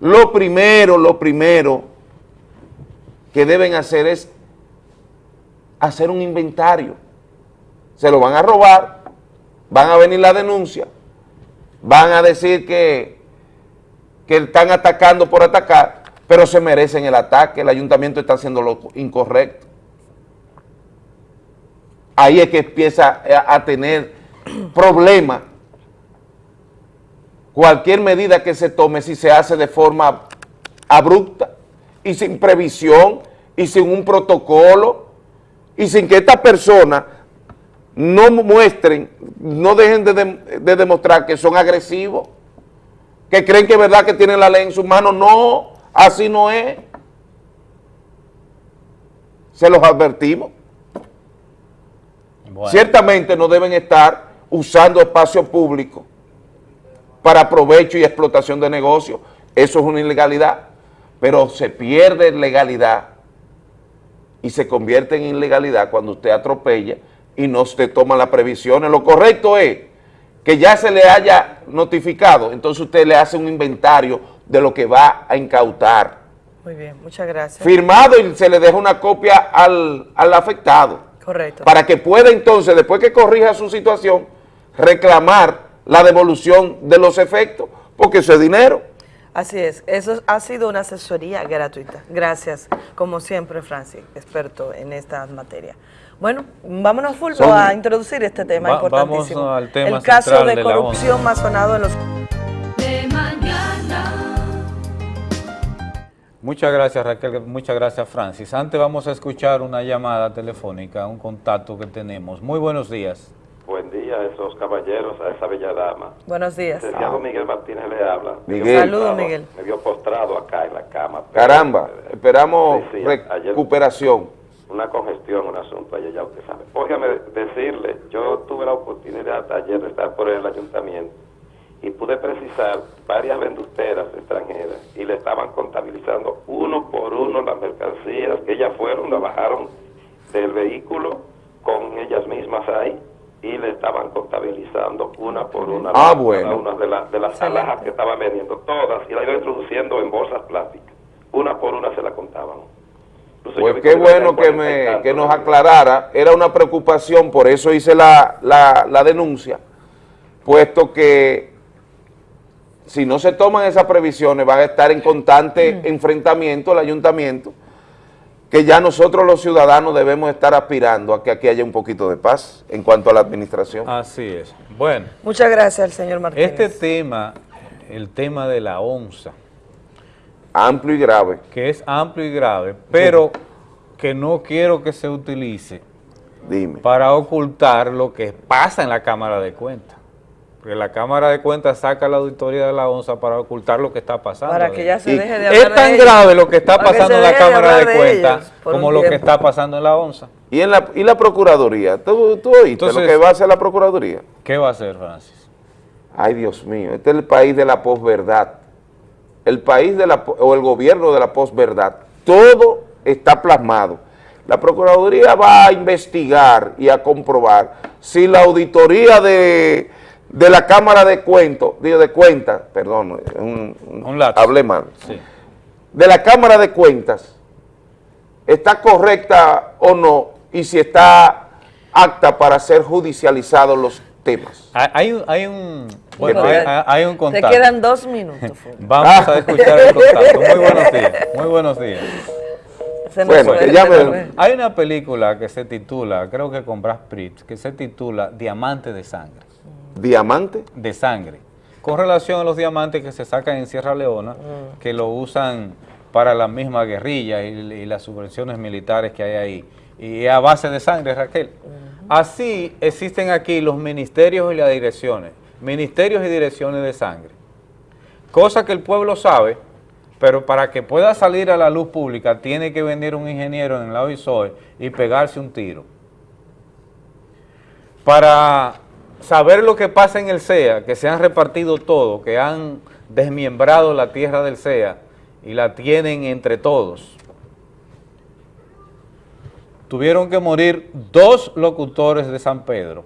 lo primero, lo primero que deben hacer es hacer un inventario. Se lo van a robar, van a venir la denuncia, van a decir que, que están atacando por atacar, pero se merecen el ataque, el ayuntamiento está haciendo lo incorrecto. Ahí es que empieza a, a tener problemas. Cualquier medida que se tome, si se hace de forma abrupta y sin previsión y sin un protocolo y sin que estas personas no muestren, no dejen de demostrar que son agresivos, que creen que es verdad que tienen la ley en sus manos. No, así no es. Se los advertimos. Ciertamente no deben estar usando espacio público para provecho y explotación de negocios. Eso es una ilegalidad. Pero se pierde legalidad y se convierte en ilegalidad cuando usted atropella y no se toma las previsiones. Lo correcto es que ya se le haya notificado, entonces usted le hace un inventario de lo que va a incautar. Muy bien, muchas gracias. Firmado y se le deja una copia al, al afectado Correcto. para que pueda entonces, después que corrija su situación, reclamar la devolución de los efectos, porque eso es dinero. Así es, eso ha sido una asesoría gratuita. Gracias, como siempre, Francis, experto en esta materia. Bueno, vámonos full Son- a introducir este tema Va- importantísimo. vamos al tema El caso de corrupción más sonado en los... De mañana. Muchas gracias Raquel, muchas gracias Francis. Antes vamos a escuchar una llamada telefónica, un contacto que tenemos. Muy buenos días. Día a esos caballeros, a esa bella dama. Buenos días. Licenciado Miguel Martínez le habla. Miguel. Saludos, Miguel. Me vio postrado acá en la cama. Caramba, esperamos Sí, sí, ayer- recuperación. Una congestión, un asunto allá, ya usted sabe. Óigame decirle, yo tuve la oportunidad ayer de estar por el ayuntamiento y pude precisar varias venduteras extranjeras y le estaban contabilizando uno por uno las mercancías que ellas fueron, la bajaron del vehículo con ellas mismas ahí y le estaban contabilizando una por una Ah, cada bueno. una de, la- de las Excelente. alhajas que estaban vendiendo, todas, y la iban introduciendo en bolsas plásticas. Una por una se la contaban. Pues qué bueno que, me, que nos aclarara, era una preocupación, por eso hice la, la- la denuncia, puesto que si no se toman esas previsiones van a estar en constante enfrentamiento el ayuntamiento, que ya nosotros los ciudadanos debemos estar aspirando a que aquí haya un poquito de paz en cuanto a la administración. Así es. Bueno, Muchas gracias al señor Martínez. este tema, el tema de la onza, Amplio y grave. que es amplio y grave, pero que no quiero que se utilice Dime. para ocultar lo que pasa en la Cámara de Cuentas. Porque la Cámara de Cuentas saca la auditoría de la ONSA para ocultar lo que está pasando. Para que ya se deje de Es hablar de tan grave lo que está pasando en la Cámara de, Cuentas como lo que está pasando en la ONSA. ¿Y, en la, y la Procuraduría? ¿Tú, tú oíste Entonces- lo que va a hacer la Procuraduría? ¿Qué va a hacer, Francis? Ay, Dios mío, este es el país de la posverdad. El país de la, o el gobierno de la posverdad. Todo está plasmado. La Procuraduría va a investigar y a comprobar si la auditoría de, de la Cámara de Cuentos, digo, de Cuentas, perdón, un, un- hablé mal, Sí. de la Cámara de Cuentas está correcta o no y si está apta para ser judicializados los temas. Hay, hay un- hay un, bueno, Te hay, quedan- hay un Te contacto. quedan dos minutos. Vamos a escuchar el contacto. Muy buenos días. Muy buenos días. Se nos Bueno, que ya me-. Hay una película que se titula, creo que con Brad Pitt, que se titula Diamante de Sangre. ¿Diamante? De sangre. Con relación a los diamantes que se sacan en Sierra Leona, que lo usan para la misma guerrilla y, y las subvenciones militares que hay ahí. Y a base de sangre, Raquel. Así existen aquí los ministerios y las direcciones. Ministerios y direcciones de sangre. Cosa que el pueblo sabe, pero para que pueda salir a la luz pública tiene que venir un ingeniero en la OISOE y pegarse un tiro. Para saber lo que pasa en el CEA, que se han repartido todo, que han desmiembrado la tierra del CEA y la tienen entre todos. Tuvieron que morir dos locutores de San Pedro,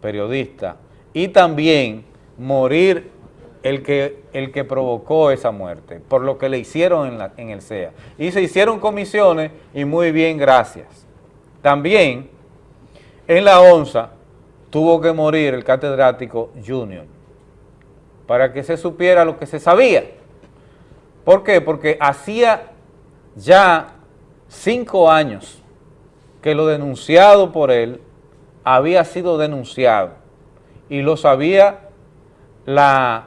periodistas, y también morir el que, el que provocó esa muerte, por lo que le hicieron en, en el CEA. Y se hicieron comisiones y muy bien, gracias. También en la ONSA tuvo que morir el catedrático Junior para que se supiera lo que se sabía. ¿Por qué? Porque hacía ya cinco años que lo denunciado por él había sido denunciado y lo sabía la,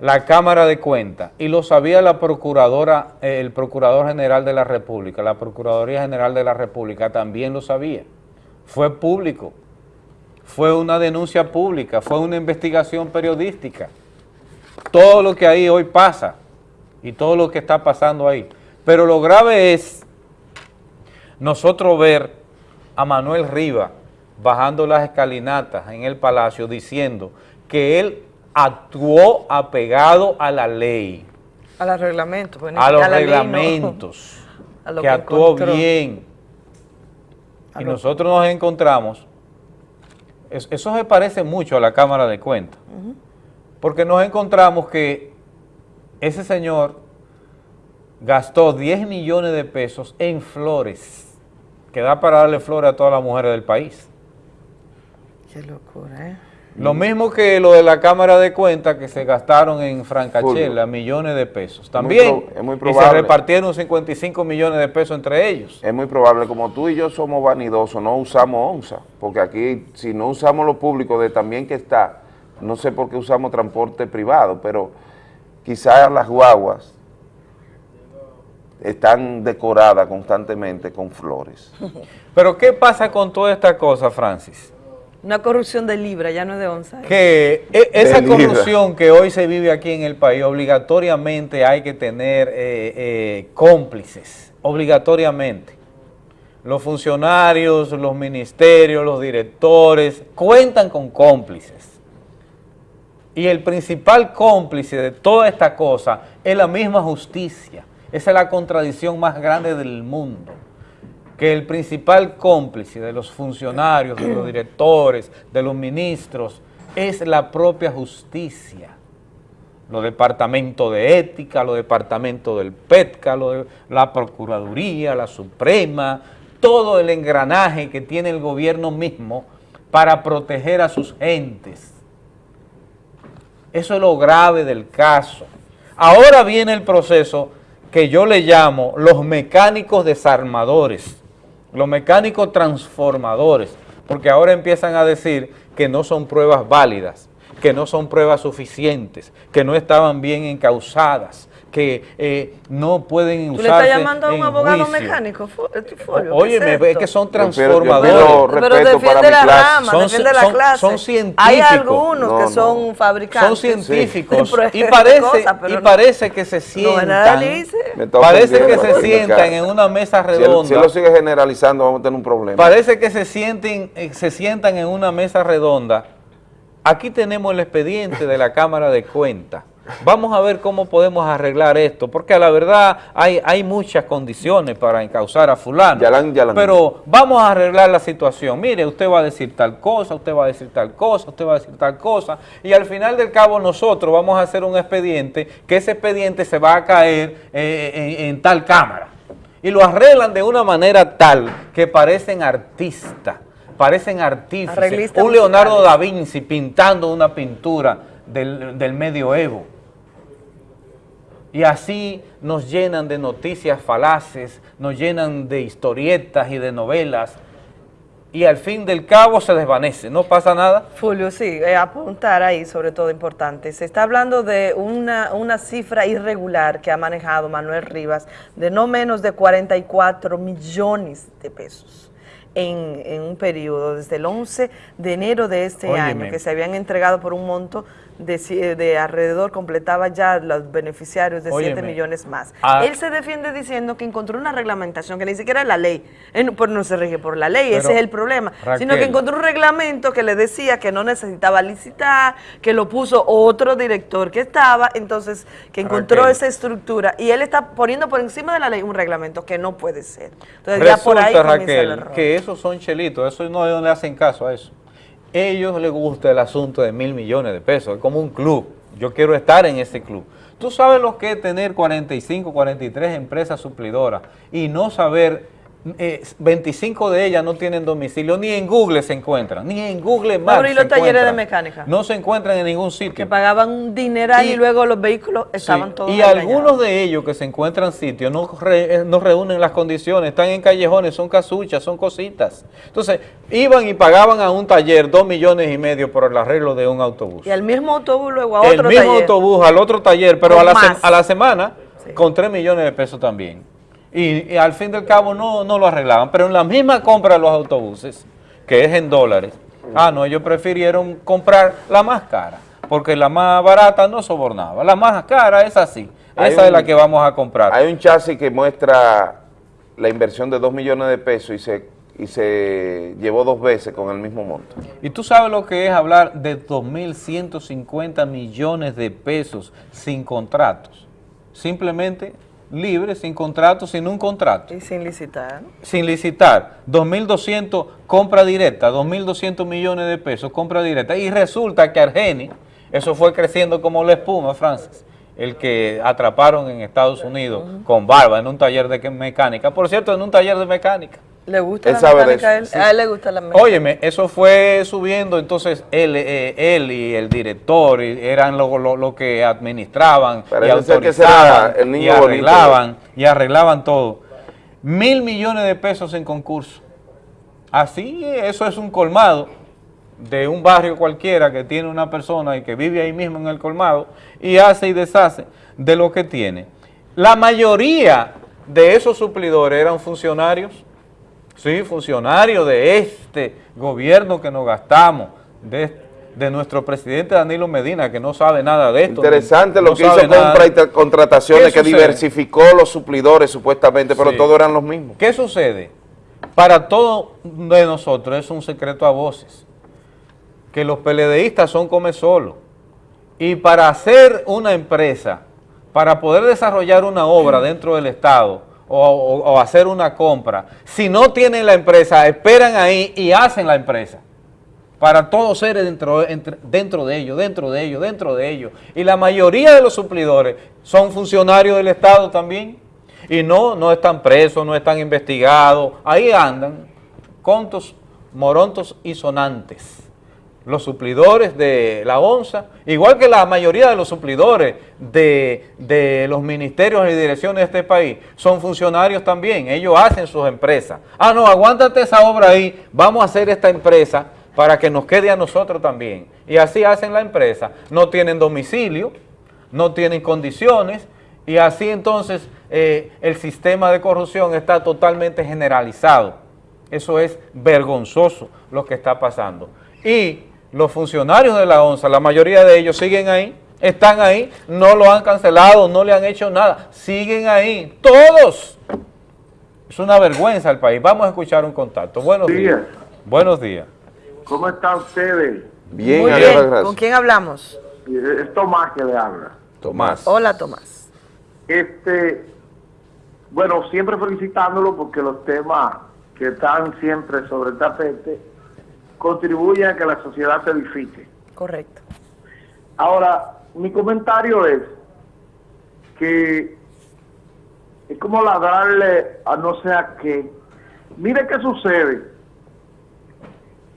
la Cámara de Cuentas y lo sabía la Procuradora, el Procurador General de la República, la Procuraduría General de la República también lo sabía. Fue público, fue una denuncia pública, fue una investigación periodística. Todo lo que ahí hoy pasa y todo lo que está pasando ahí. Pero lo grave es nosotros ver a Manuel Riva bajando las escalinatas en el Palacio diciendo que él actuó apegado a la ley, A los reglamentos. pues, a los no. reglamentos, A lo que que actuó encontró. bien. A Y lo- nosotros nos encontramos, es- eso se parece mucho a la Cámara de Cuentas, porque nos encontramos que ese señor gastó 10 millones de pesos en flores, que da para darle flores a todas las mujeres del país. Qué locura, ¿eh? Lo mismo que lo de la Cámara de Cuentas que se gastaron en Francachela, millones de pesos. También, es muy y se probable. repartieron 55 millones de pesos entre ellos. Es muy probable, como tú y yo somos vanidosos, no usamos onza, porque aquí si no usamos lo público de también que está, no sé por qué usamos transporte privado, pero quizás las guaguas están decoradas constantemente con flores. Pero ¿qué pasa con toda esta cosa, Francis? Una corrupción de libra, ya no es de onza. Que e- esa De libra. corrupción que hoy se vive aquí en el país, obligatoriamente hay que tener eh, eh, cómplices, obligatoriamente. Los funcionarios, los ministerios, los directores, cuentan con cómplices. Y el principal cómplice de toda esta cosa es la misma justicia. Esa es la contradicción más grande del mundo. Que el principal cómplice de los funcionarios, de los directores, de los ministros, es la propia justicia. Los departamentos de ética, los departamentos del PETCA, de- la Procuraduría, la Suprema, todo el engranaje que tiene el gobierno mismo para proteger a sus gentes. Eso es lo grave del caso. Ahora viene el proceso que yo le llamo los mecánicos desarmadores, los mecánicos transformadores, porque ahora empiezan a decir que no son pruebas válidas, que no son pruebas suficientes, que no estaban bien encausadas, que eh, no pueden ¿Tú le estás llamando a un abogado juicio. mecánico, eh, Óyeme, es que son transformadores. Pero defiende la clase. rama, Son- defiende la son- clase. son Hay científicos. algunos No, que no. son fabricantes. Son científicos y parece, y no- parece que se sientan, está parece que se sientan en una mesa Si él, redonda, si él lo sigue generalizando, vamos a tener un problema. parece que se sienten, eh, se sientan en una mesa redonda. Aquí tenemos el expediente de la Cámara de Cuentas. Vamos a ver cómo podemos arreglar esto, porque a la verdad hay, hay muchas condiciones para encauzar a fulano. Yalan, yalan. Pero vamos a arreglar la situación. Mire, usted va a decir tal cosa, usted va a decir tal cosa, usted va a decir tal cosa, y al final del cabo nosotros vamos a hacer un expediente, que ese expediente se va a caer eh, en, en tal cámara. Y lo arreglan de una manera tal que parecen artistas, parecen artífices. Un Leonardo da Vinci pintando una pintura del, del medioevo. Y así nos llenan de noticias falaces, nos llenan de historietas y de novelas, y al fin del cabo se desvanece, no pasa nada. Fulvio, sí, eh, apuntar ahí sobre todo importante. Se está hablando de una, una cifra irregular que ha manejado Manuel Rivas de no menos de 44 millones de pesos en, en un periodo, desde el 11 de enero de este Óyeme. año, que se habían entregado por un monto de, ci- de alrededor, completaba ya los beneficiarios de 7 Óyeme. millones más. Ah. Él se defiende diciendo que encontró una reglamentación que ni siquiera es la ley, Él no- pues no se rige por la ley, ese es el problema, sino que Raquel. encontró un reglamento que le decía que no necesitaba licitar, que lo puso otro director que estaba, entonces que encontró Raquel. esa estructura y él está poniendo por encima de la ley un reglamento que no puede ser. Entonces ya por ahí comienza el Raquel, error. que esos son chelitos, eso no le hacen caso a eso. Ellos les gusta el asunto de mil millones de pesos, es como un club. Yo quiero estar en ese club. Tú sabes lo que es tener 45, 43 empresas suplidoras y no saber, eh, 25 de ellas no tienen domicilio, ni en Google se encuentran, ni en Google Maps se los talleres de mecánica. No se encuentran en ningún que sitio. pagaban un dineral y, Y- luego los vehículos estaban Sí, todos y engañados. algunos de ellos que se encuentran sitios no, re- eh, no reúnen las condiciones, están en callejones, son casuchas, son cositas. Entonces, iban y pagaban a un taller dos millones y medio por el arreglo de un autobús. Y al mismo autobús luego a el otro mismo taller. autobús al otro taller, pero a la, a la semana con tres millones de pesos también. Y, y al fin del cabo no, no lo arreglaban, pero en la misma compra de los autobuses, que es en dólares, ah, no, ellos prefirieron comprar la más cara, porque la más barata no sobornaba, la más cara es así, Hay esa es la que vamos a comprar. Hay un chasis que muestra la inversión de 2 millones de pesos y se, y se llevó dos veces con el mismo monto. Y tú sabes lo que es hablar de 2.150 millones de pesos sin contratos, simplemente libre, sin contrato, sin un contrato. Y sin licitar. sin licitar, 2.200 compra directa, 2.200 millones de pesos compra directa, y resulta que Argeni, eso fue creciendo como la espuma, Francis, el que atraparon en Estados Unidos con barba en un taller de mecánica, por cierto, en un taller de mecánica. ¿Le gusta Él la sabe de mecánica a él? eso, sí. A él le gusta la mecánica. Óyeme, eso fue subiendo, entonces él, eh, él y el director y eran lo, lo- lo que administraban y que el niño y bonito. arreglaban y arreglaban todo. Mil millones de pesos en concurso. Así, eso es un colmado de un barrio cualquiera que tiene una persona y que vive ahí mismo en el colmado y hace y deshace de lo que tiene. La mayoría de esos suplidores eran funcionarios Sí, funcionario de este gobierno que nos gastamos, de, de nuestro presidente Danilo Medina, que no sabe nada de esto. Interesante no lo que hizo compra y tra- contrataciones, ¿Qué que diversificó los suplidores supuestamente, pero Sí. todos eran los mismos. ¿Qué sucede? Para todos de nosotros es un secreto a voces, que los PLDistas son come solo. Y para hacer una empresa, para poder desarrollar una obra dentro del Estado, o, hacer una compra, si no tienen la empresa, esperan ahí y hacen la empresa. Para todos ser dentro, dentro de ellos, dentro de ellos, dentro de ellos. Y la mayoría de los suplidores son funcionarios del Estado también. Y no, no están presos, no están investigados. Ahí andan, contos, morontos y sonantes los suplidores de la ONSA, igual que la mayoría de los suplidores de, de los ministerios y direcciones de este país, son funcionarios también, ellos hacen sus empresas. Ah, no, aguántate esa obra ahí, vamos a hacer esta empresa para que nos quede a nosotros también. Y así hacen la empresa, no tienen domicilio, no tienen condiciones, y así entonces eh, el sistema de corrupción está totalmente generalizado. Eso es vergonzoso lo que está pasando. Y los funcionarios de la ONSA, la mayoría de ellos siguen ahí, están ahí, no lo han cancelado, no le han hecho nada, siguen ahí, todos. Es una vergüenza el país. Vamos a escuchar un contacto. Buenos días. Buenos días. ¿Cómo están ustedes? Bien, Muy bien. gracias. ¿Con quién hablamos? Es Tomás que le habla. Tomás. Hola, Tomás. Este, bueno, siempre felicitándolo porque los temas que están siempre sobre el tapete contribuyen a que la sociedad se edifique. Correcto. Ahora, mi comentario es que es como ladrarle a no sé a qué. Mire qué sucede.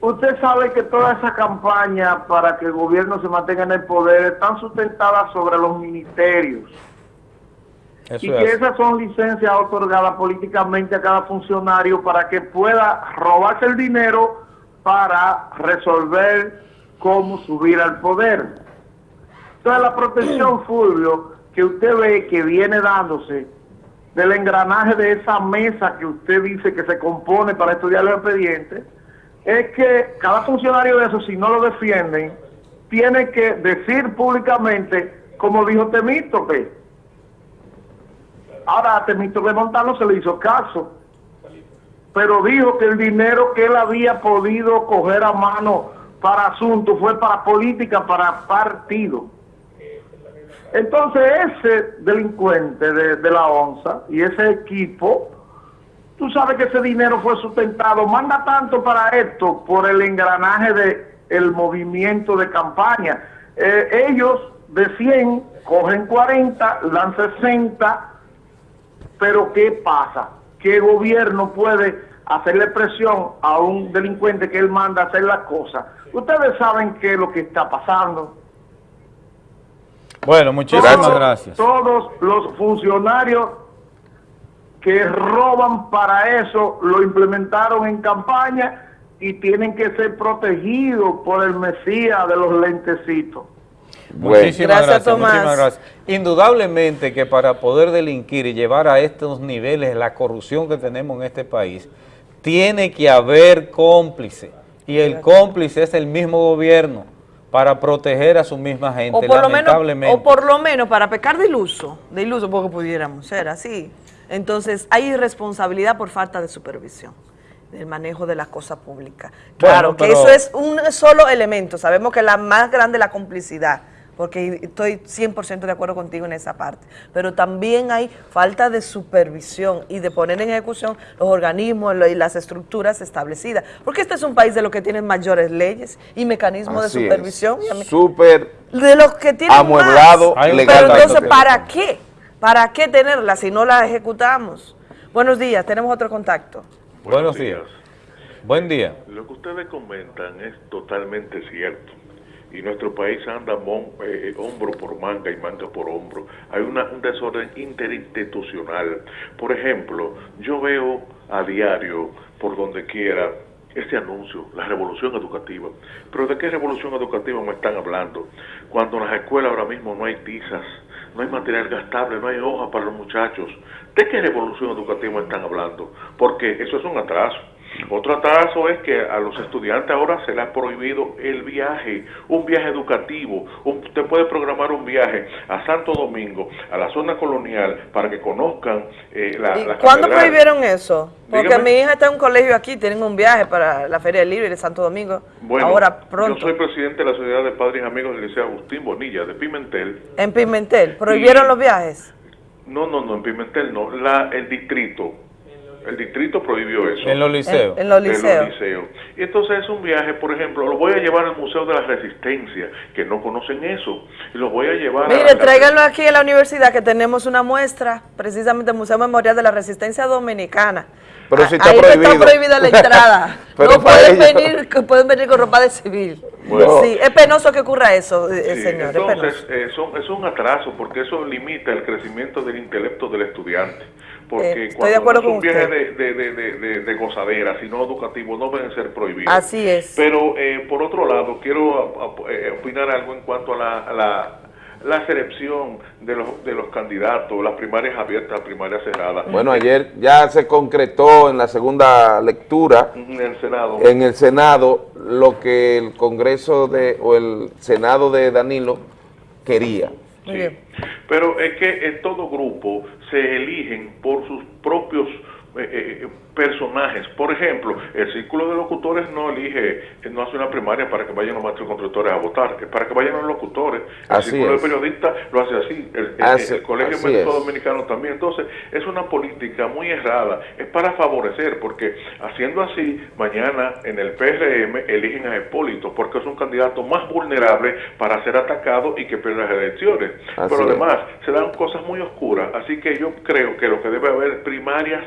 Usted sabe que toda esa campaña para que el gobierno se mantenga en el poder están sustentadas sobre los ministerios. Eso y es que esas son licencias otorgadas políticamente a cada funcionario para que pueda robarse el dinero para resolver cómo subir al poder. Entonces la protección, Fulvio, que usted ve que viene dándose del engranaje de esa mesa que usted dice que se compone para estudiar los expedientes, es que cada funcionario de eso, si no lo defienden, tiene que decir públicamente, como dijo Temístocle, Ahora a Temístocle Montano se le hizo caso, pero dijo que el dinero que él había podido coger a mano para asuntos fue para política, para partido. Entonces ese delincuente de, la ONSA y ese equipo, tú sabes que ese dinero fue sustentado, manda tanto para esto por el engranaje de el movimiento de campaña. Eh, ellos de 100 cogen 40, dan 60, pero ¿qué pasa? ¿Qué gobierno puede hacerle presión a un delincuente que él manda a hacer las cosas? Ustedes saben qué es lo que está pasando. Bueno, muchísimas Todos- gracias. Todos los funcionarios que roban para eso lo implementaron en campaña y tienen que ser protegidos por el Mesías de los lentecitos. Muchísimas Gracias, gracias, Tomás. muchísimas gracias. Indudablemente que para poder delinquir y llevar a estos niveles la corrupción que tenemos en este país, tiene que haber cómplice. Y el cómplice es el mismo gobierno para proteger a su misma gente, O por, lo menos, o por lo menos para pecar de iluso, de iluso porque pudiéramos ser así. Entonces hay irresponsabilidad por falta de supervisión del manejo de las cosas públicas. Claro, que pero- eso es un solo elemento. Sabemos que la más grande es la complicidad, porque estoy 100% de acuerdo contigo en esa parte. Pero también hay falta de supervisión y de poner en ejecución los organismos y las estructuras establecidas. Porque este es un país de los que tienen mayores leyes y mecanismos Así de supervisión. Súper de los que tienen Amueblado más. legalmente. Pero entonces, ¿para qué? ¿Para qué tenerla si no la ejecutamos? Buenos días, tenemos otro contacto. Buenos días. Buen día. Lo que ustedes comentan es totalmente cierto. Y nuestro país anda mon- eh, hombro por manga y manga por hombro. Hay una, un desorden interinstitucional. Por ejemplo, yo veo a diario, por donde quiera, este anuncio, la revolución educativa. Pero ¿de qué revolución educativa me están hablando? Cuando en las escuelas ahora mismo no hay tizas, no hay material gastable, no hay hojas para los muchachos. ¿De qué revolución educativa me están hablando? Porque eso es un atraso. Otro atraso es que a los estudiantes ahora se les ha prohibido el viaje, un viaje educativo. Usted puede programar un viaje a Santo Domingo, a la zona colonial, para que conozcan eh, la, ¿Y la cuándo catedral. prohibieron eso? Porque Dígame. mi hija está en un colegio aquí, tienen un viaje para la Feria del Libro de Santo Domingo. Bueno, ahora yo pronto. soy presidente de la Sociedad de Padres y Amigos del Liceo Agustín Bonilla, de Pimentel. En Pimentel, ¿prohibieron Y- los viajes? No, no, no, en Pimentel no. La, el distrito. El distrito prohibió eso. En los liceos. En- en los En liceos. los liceos. Y entonces es un viaje, por ejemplo, lo voy a llevar al Museo de la Resistencia, que no conocen eso. Y lo voy a llevar a Mire, la- tráiganlo aquí en la universidad que tenemos una muestra, precisamente el Museo Memorial de la Resistencia Dominicana. Pero si A- está ahí no prohibido. está prohibida la entrada. Pero no pueden ellos- venir, que pueden venir con ropa de civil. Bueno. Sí, es penoso que ocurra eso, eh, Sí, señor. es entonces, eh, son- es un atraso porque eso limita el crecimiento del intelecto del estudiante. Porque Eh, estoy cuando de acuerdo no es un viaje de, de, de, de, de- de gozadera, sino educativo, no deben ser prohibidos. Así es. Pero, eh, por otro lado, quiero eh, opinar algo en cuanto a la, a la, la selección de los, de los candidatos, las primarias abiertas, las primarias cerradas. Bueno, ayer ya se concretó en la segunda lectura En el Senado. en el Senado lo que el Congreso de o el Senado de Danilo quería. Muy bien. Pero es que en todo grupo se eligen por sus propios eh, eh, personajes. Por ejemplo, el círculo de locutores no elige, no hace una primaria para que vayan los maestros constructores a votar, es para que vayan los locutores. El Así círculo es. de periodistas lo hace así, el, el- Así- el Colegio Médico. Dominicano también. Entonces, es una política muy errada, es para favorecer, porque haciendo así, mañana en el PRM eligen a Hipólito, porque es un candidato más vulnerable para ser atacado y que pierda las elecciones. Así Pero es. además, se dan cosas muy oscuras, así que yo creo que lo que debe haber primarias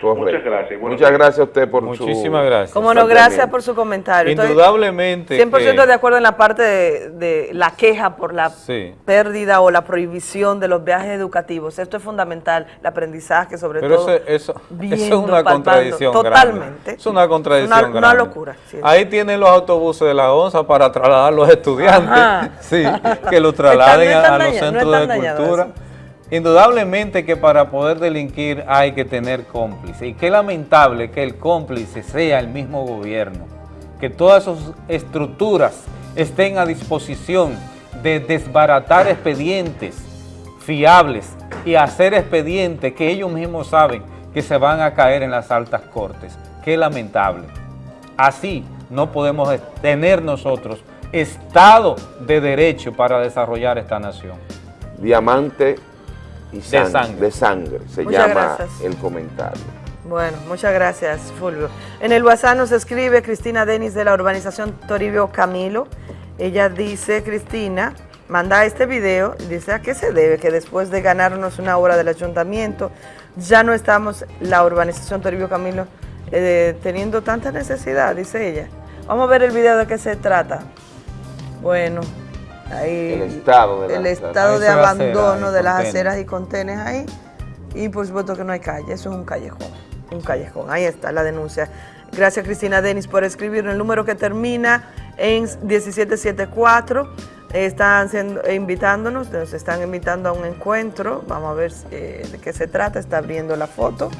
Correcto. Muchas gracias. Muchas gracias a usted por su... Muchísimas gracias. Como no, gracias por su comentario. Estoy Indudablemente 100% que- de acuerdo en la parte de, de la queja por la Sí. pérdida o la prohibición de los viajes educativos. Esto es fundamental, el aprendizaje sobre Pero todo. eso, eso, eso es viendo, una palpando. contradicción Totalmente. grande. Es una contradicción Una- locura, sí. Ahí tienen los autobuses de la ONSA para trasladar a los estudiantes, Ajá. sí, que los trasladen Están- no están a, a los centros de cultura. Indudablemente que para poder delinquir hay que tener cómplice y qué lamentable que el cómplice sea el mismo gobierno, que todas sus estructuras estén a disposición de desbaratar expedientes fiables y hacer expedientes que ellos mismos saben que se van a caer en las altas cortes. Qué lamentable. Así no podemos tener nosotros Estado de Derecho para desarrollar esta nación. Diamante y sang- sangre. de sangre, se Muchas llama gracias. el comentario. Bueno, muchas gracias, Fulvio. En el WhatsApp nos escribe Cristina Denis de la urbanización Toribio Camilo. Ella dice, Cristina, manda este video, y dice, ¿a qué se debe que después de ganarnos una obra del ayuntamiento, ya no estamos, la urbanización Toribio Camilo, eh, teniendo tanta necesidad, dice ella? Vamos a ver el video de qué se trata. Bueno, ahí El estado de el estado de abandono de las aceras y contenes ahí. Y por supuesto que no hay calle, eso es un callejón. Un callejón, ahí está la denuncia. Gracias Cristina Denis por escribir el número que termina en 1774. Están siendo- eh, invitándonos, nos están invitando a un encuentro. Vamos a ver eh, de qué se trata, está abriendo la foto.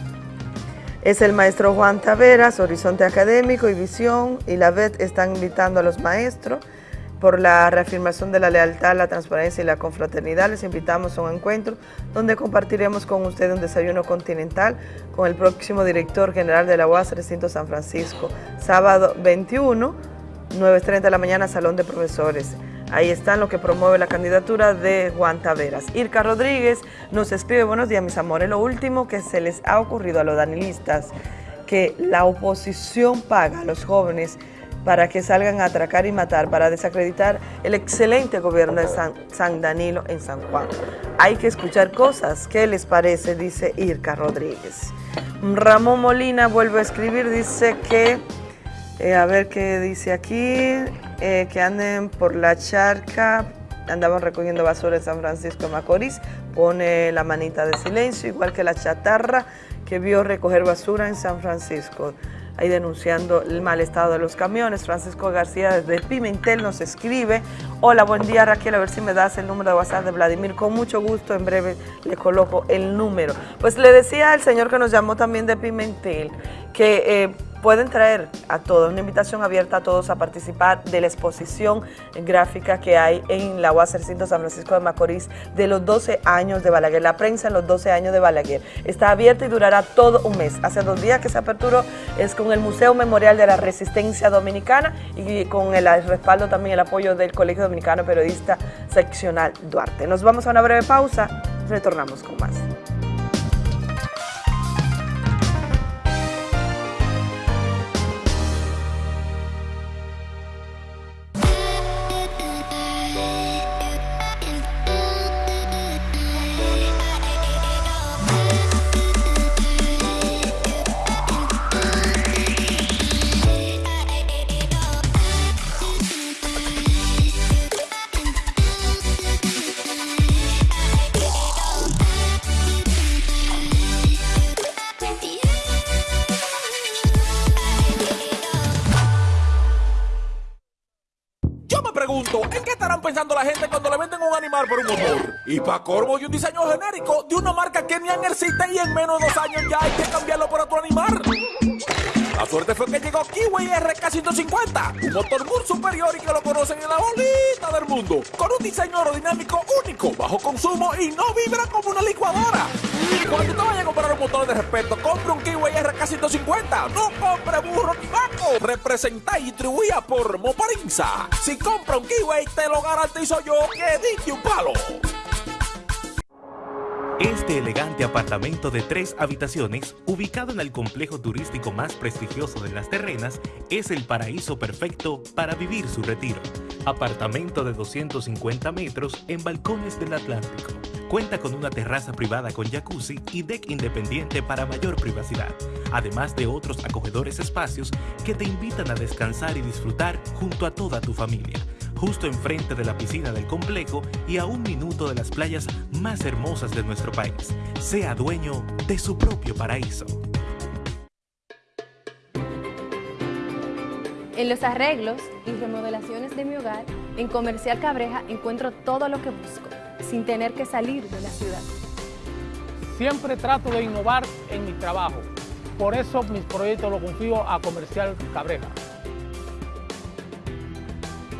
Es el maestro Juan Taveras, Horizonte Académico y Visión, y la VET están invitando a los maestros por la reafirmación de la lealtad, la transparencia y la confraternidad. Les invitamos a un encuentro donde compartiremos con ustedes un desayuno continental con el próximo director general de la UAS, Recinto San Francisco, sábado 21, 9.30 de la mañana, Salón de Profesores. Ahí están lo que promueve la candidatura de Juan Taveras. Irka Rodríguez nos escribe, buenos días mis amores, lo último que se les ha ocurrido a los danilistas, que la oposición paga a los jóvenes para que salgan a atracar y matar, para desacreditar el excelente gobierno de San, Danilo en San Juan. Hay que escuchar cosas. ¿Qué les parece? Dice Irka Rodríguez. Ramón Molina vuelve a escribir, dice que, eh, a ver qué dice aquí, eh, que anden por la charca, andaban recogiendo basura en San Francisco de Macorís, pone la manita de silencio, igual que la chatarra que vio recoger basura en San Francisco ahí denunciando el mal estado de los camiones. Francisco García desde Pimentel nos escribe, hola, buen día Raquel, a ver si me das el número de WhatsApp de Vladimir, con mucho gusto, en breve le coloco el número. Pues le decía al señor que nos llamó también de Pimentel que eh, pueden traer a todos, una invitación abierta a todos a participar de la exposición gráfica que hay en la UAS Recinto San Francisco de Macorís de los 12 años de Balaguer, la prensa en los 12 años de Balaguer. Está abierta y durará todo un mes. Hace dos días que se aperturó, es con el Museo Memorial de la Resistencia Dominicana y con el respaldo también, el apoyo del Colegio Dominicano Periodista Seccional Duarte. Nos vamos a una breve pausa, Retornamos con más. Para corvo y un diseño genérico de una marca que ni existe y en menos de dos años ya hay que cambiarlo por otro animal. La suerte fue que llegó Kiwi RK150, un motor muy superior y que lo conocen en la bolita del mundo, con un diseño aerodinámico único, bajo consumo y no vibra como una licuadora. Y cuando te vayas a comprar un motor de respeto, compre un Kiwi RK150, no compre burro ni vaco. Representa y distribuida por Moparinza. Si compra un Kiwi, te lo garantizo yo que dije un palo. Este elegante apartamento de tres habitaciones, ubicado en el complejo turístico más prestigioso de las terrenas, es el paraíso perfecto para vivir su retiro. Apartamento de 250 metros en balcones del Atlántico. Cuenta con una terraza privada con jacuzzi y deck independiente para mayor privacidad, además de otros acogedores espacios que te invitan a descansar y disfrutar junto a toda tu familia justo enfrente de la piscina del complejo y a un minuto de las playas más hermosas de nuestro país. Sea dueño de su propio paraíso. En los arreglos y remodelaciones de mi hogar, en Comercial Cabreja encuentro todo lo que busco, sin tener que salir de la ciudad. Siempre trato de innovar en mi trabajo. Por eso mis proyectos los confío a Comercial Cabreja.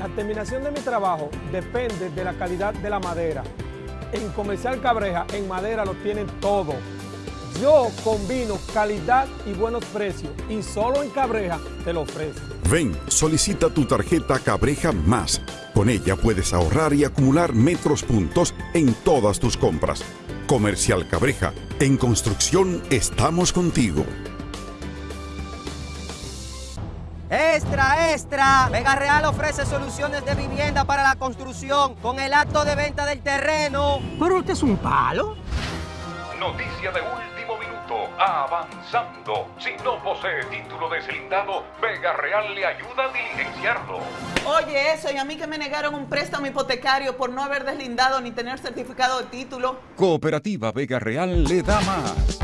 La terminación de mi trabajo depende de la calidad de la madera. En Comercial Cabreja, en madera lo tienen todo. Yo combino calidad y buenos precios y solo en Cabreja te lo ofrezco. Ven, solicita tu tarjeta Cabreja Más. Con ella puedes ahorrar y acumular metros puntos en todas tus compras. Comercial Cabreja, en construcción estamos contigo. Extra, extra. Vega Real ofrece soluciones de vivienda para la construcción con el acto de venta del terreno. Pero este es un palo. Noticia de último minuto. Avanzando. Si no posee título deslindado, Vega Real le ayuda a diligenciarlo. Oye, eso, y a mí que me negaron un préstamo hipotecario por no haber deslindado ni tener certificado de título. Cooperativa Vega Real le da más.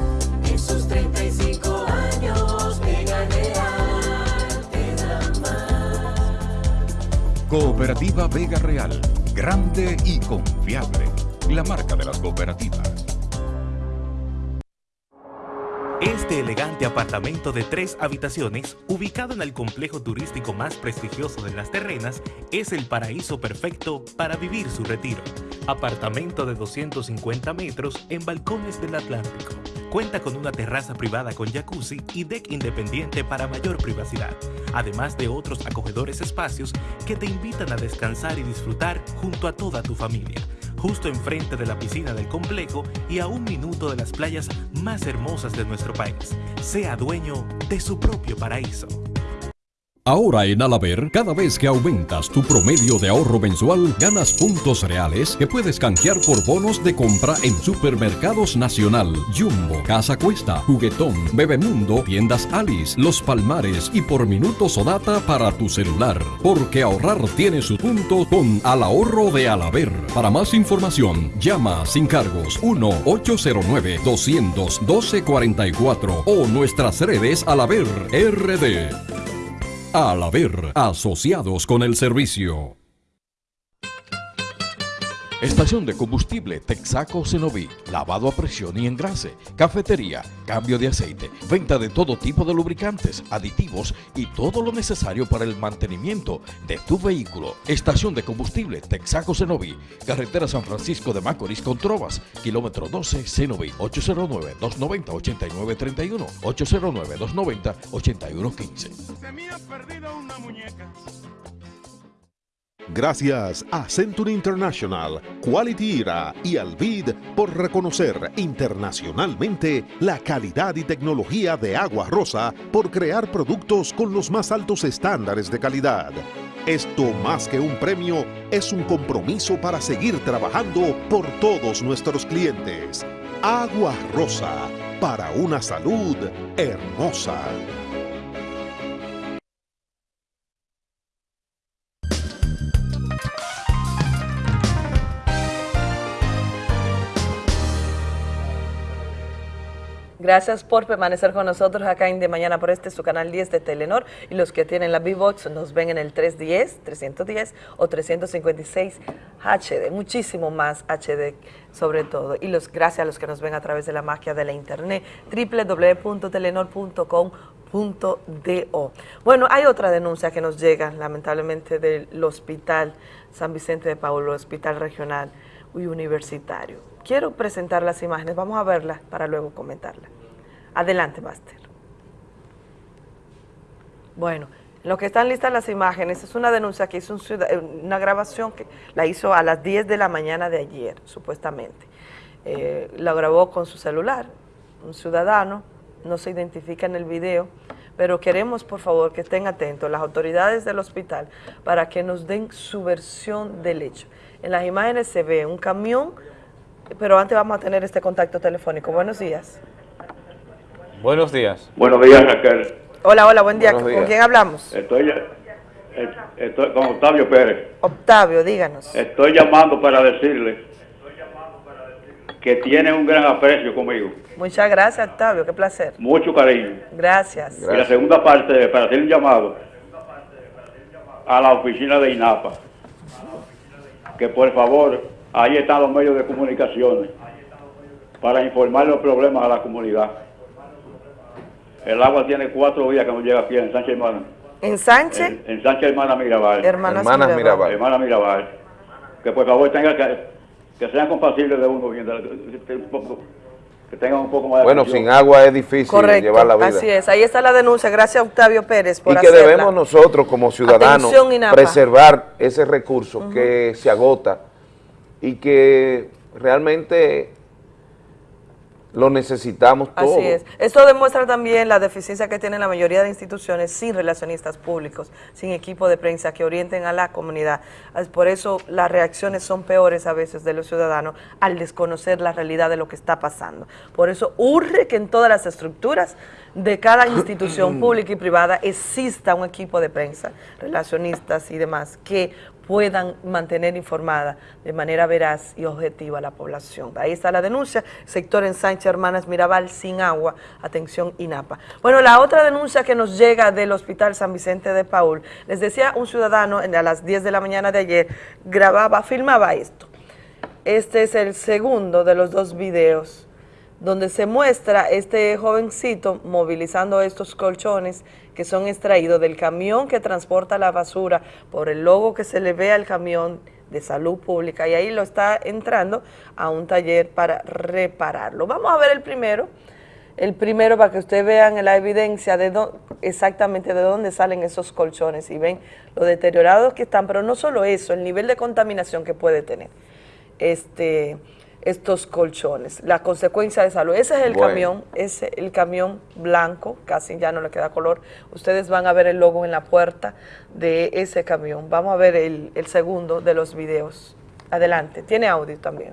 Cooperativa Vega Real, grande y confiable. La marca de las cooperativas. Este elegante apartamento de tres habitaciones, ubicado en el complejo turístico más prestigioso de las terrenas, es el paraíso perfecto para vivir su retiro. Apartamento de 250 metros en balcones del Atlántico. Cuenta con una terraza privada con jacuzzi y deck independiente para mayor privacidad, además de otros acogedores espacios que te invitan a descansar y disfrutar junto a toda tu familia justo enfrente de la piscina del complejo y a un minuto de las playas más hermosas de nuestro país. Sea dueño de su propio paraíso. Ahora en Alaber, cada vez que aumentas tu promedio de ahorro mensual, ganas puntos reales que puedes canjear por bonos de compra en Supermercados Nacional, Jumbo, Casa Cuesta, Juguetón, Bebemundo, Tiendas Alice, Los Palmares y por minutos o data para tu celular. Porque ahorrar tiene su punto con Al Ahorro de Alaber. Para más información, llama sin cargos 1-809-200-1244 o nuestras redes Alaber RD. Al haber asociados con el servicio. Estación de combustible Texaco Cenoví, lavado a presión y engrase, cafetería, cambio de aceite, venta de todo tipo de lubricantes, aditivos y todo lo necesario para el mantenimiento de tu vehículo. Estación de combustible Texaco Cenoví, carretera San Francisco de Macorís con Trovas, kilómetro 12 Cenoví, 809-290-8931, 809-290-8115. Se perdido una muñeca. Gracias a Century International, Quality Era y Alvid por reconocer internacionalmente la calidad y tecnología de Agua Rosa por crear productos con los más altos estándares de calidad. Esto más que un premio es un compromiso para seguir trabajando por todos nuestros clientes. Agua Rosa, para una salud hermosa. Gracias por permanecer con nosotros acá en De Mañana por este, su canal 10 de Telenor. Y los que tienen la B-Box nos ven en el 310, 310 o 356 HD. Muchísimo más HD sobre todo. Y los gracias a los que nos ven a través de la magia de la internet, www.telenor.com.do. Bueno, hay otra denuncia que nos llega lamentablemente del Hospital San Vicente de Paulo, Hospital Regional y Universitario. Quiero presentar las imágenes, vamos a verlas para luego comentarlas. Adelante, Máster. Bueno, en lo que están listas las imágenes, es una denuncia que hizo eh, una grabación que la hizo a las 10 de la mañana de ayer, supuestamente. Eh, la grabó con su celular, un ciudadano, no se identifica en el video, pero queremos, por favor, que estén atentos las autoridades del hospital para que nos den su versión del hecho. En las imágenes se ve un camión, pero antes vamos a tener este contacto telefónico. Buenos días. Buenos días. Buenos días, Raquel. Hola, hola, buen día. Buenos ¿Con días. quién hablamos? Estoy, eh, estoy con Octavio Pérez. Octavio, díganos. Estoy llamando para decirle que tiene un gran aprecio conmigo, Muchas gracias, Octavio, qué placer. mucho cariño. Gracias. Y la segunda parte, para hacer un llamado a la oficina de INAPA, que por favor, ahí están los medios de comunicaciones para informar los problemas a la comunidad. El agua tiene cuatro días que no llega aquí en Sánchez Hermana. ¿En Sánchez? En, en Sánchez Hermana Mirabal. Hermanas Hermanas Mirabal. Mirabal. Hermana Mirabal. Que por favor tenga que, que sean compasibles de uno, bien, de- de- de- un poco- que tengan un poco más de Bueno, atención. sin agua es difícil Correcto, llevar la vida. así es. Ahí está la denuncia. Gracias, Octavio Pérez, por y que hacerla. debemos nosotros como ciudadanos preservar ese recurso que se agota y que realmente lo necesitamos todos. Así es. Esto demuestra también la deficiencia que tienen la mayoría de instituciones sin relacionistas públicos, sin equipo de prensa que orienten a la comunidad. Por eso las reacciones son peores a veces de los ciudadanos al desconocer la realidad de lo que está pasando. Por eso urge que en todas las estructuras de cada institución pública y privada exista un equipo de prensa, relacionistas y demás, que puedan mantener informada de manera veraz y objetiva a la población. Ahí está la denuncia, sector en Sánchez Hermanas Mirabal sin agua, atención INAPA. Bueno, la otra denuncia que nos llega del Hospital San Vicente de Paul, les decía un ciudadano a las 10 de la mañana de ayer, grababa, filmaba esto. Este es el segundo de los dos videos donde se muestra este jovencito movilizando estos colchones que son extraídos del camión que transporta la basura por el logo que se le ve al camión de salud pública. Y ahí lo está entrando a un taller para repararlo. Vamos a ver el primero, el primero para que ustedes vean la evidencia de exactamente de dónde salen esos colchones y ven lo deteriorados que están, pero no solo eso, el nivel de contaminación que puede tener. Este, estos colchones, la consecuencia de salud. Ese es el Bueno. camión, ese el camión blanco, casi ya no le queda color. Ustedes van a ver el logo en la puerta de ese camión. Vamos a ver el, el segundo de los videos. Adelante, tiene audio también.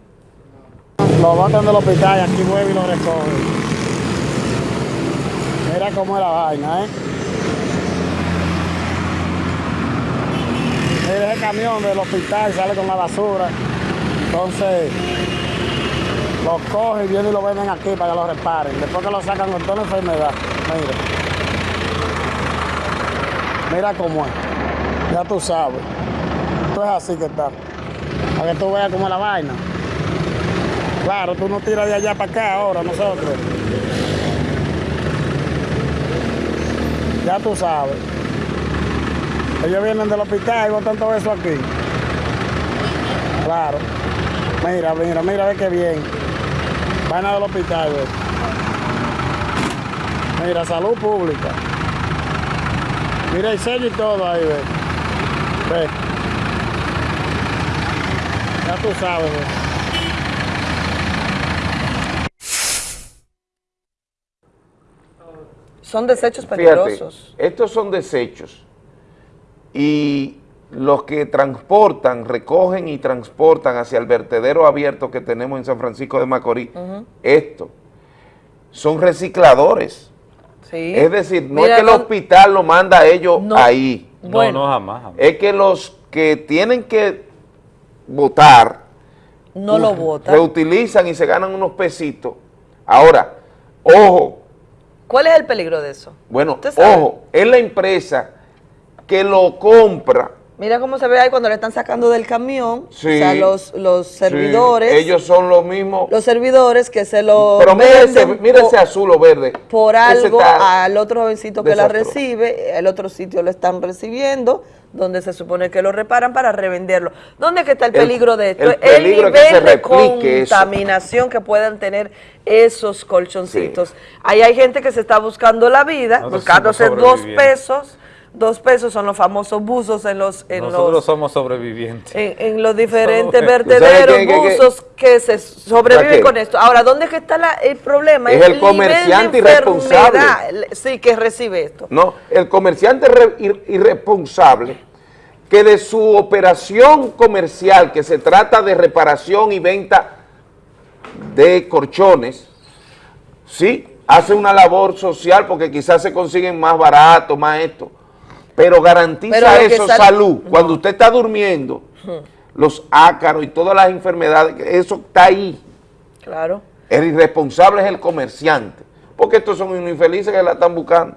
Lo botan del hospital y aquí vuelve y lo recoge. Mira cómo es la vaina, ¿eh? Mira ese camión del hospital sale con la basura. Entonces, lo cogen y vienen y lo venden aquí para que lo reparen. Después que lo sacan con toda la enfermedad. Mira. Mira cómo es. Ya tú sabes. Esto es así que está. Para que tú veas cómo es la vaina. Claro, tú no tiras de allá para acá ahora, nosotros. Ya tú sabes. Ellos vienen del hospital y botan todo eso aquí. Claro. Mira, mira, mira, ve qué bien. Vaina del hospital, ve. Mira, salud pública. Mira el sello y todo ahí, ve. Ve. Ya tú sabes. Son desechos Fíjate, peligrosos. estos son desechos y los que transportan, recogen y transportan hacia el vertedero abierto que tenemos en San Francisco de Macorís, esto, son recicladores. Sí. Es decir, no Mira, es que el hospital lo manda a ellos No. ahí. No, no, jamás, jamás. Es que los que tienen que votar No lo votan. reutilizan y se ganan unos pesitos. Ahora, ojo, ¿Cuál es el peligro de eso? bueno, ojo, es la empresa que lo compra. Mira cómo se ve ahí cuando le están sacando del camión, Sí, o sea, los, los sí, servidores, ellos son los mismos. los servidores que se lo Pero mira ese, venden mira po- ese azul o verde. por algo al otro jovencito que la recibe, el otro sitio lo están recibiendo, donde se supone que lo reparan para revenderlo. ¿Dónde es que está el El- peligro de esto? el peligro es que se nivel de replique eso. contaminación que puedan tener esos colchoncitos. Ahí hay gente que se está buscando la vida, Nosotros buscándose dos pesos, dos pesos son los famosos buzos en los... En Nosotros los somos sobrevivientes. en, en los diferentes vertederos, buzos que se sobreviven con esto. Ahora, ¿dónde es que está la- el problema? Es el comerciante irresponsable. Sí, que recibe esto. No, el comerciante re- ir- irresponsable que de su operación comercial, que se trata de reparación y venta de colchones, sí, hace una labor social porque quizás se consiguen más barato, más esto, pero garantiza Pero eso sal- salud. Cuando usted está durmiendo, los ácaros y todas las enfermedades, eso está ahí. Claro. El irresponsable es el comerciante, porque estos son unos infelices que la están buscando.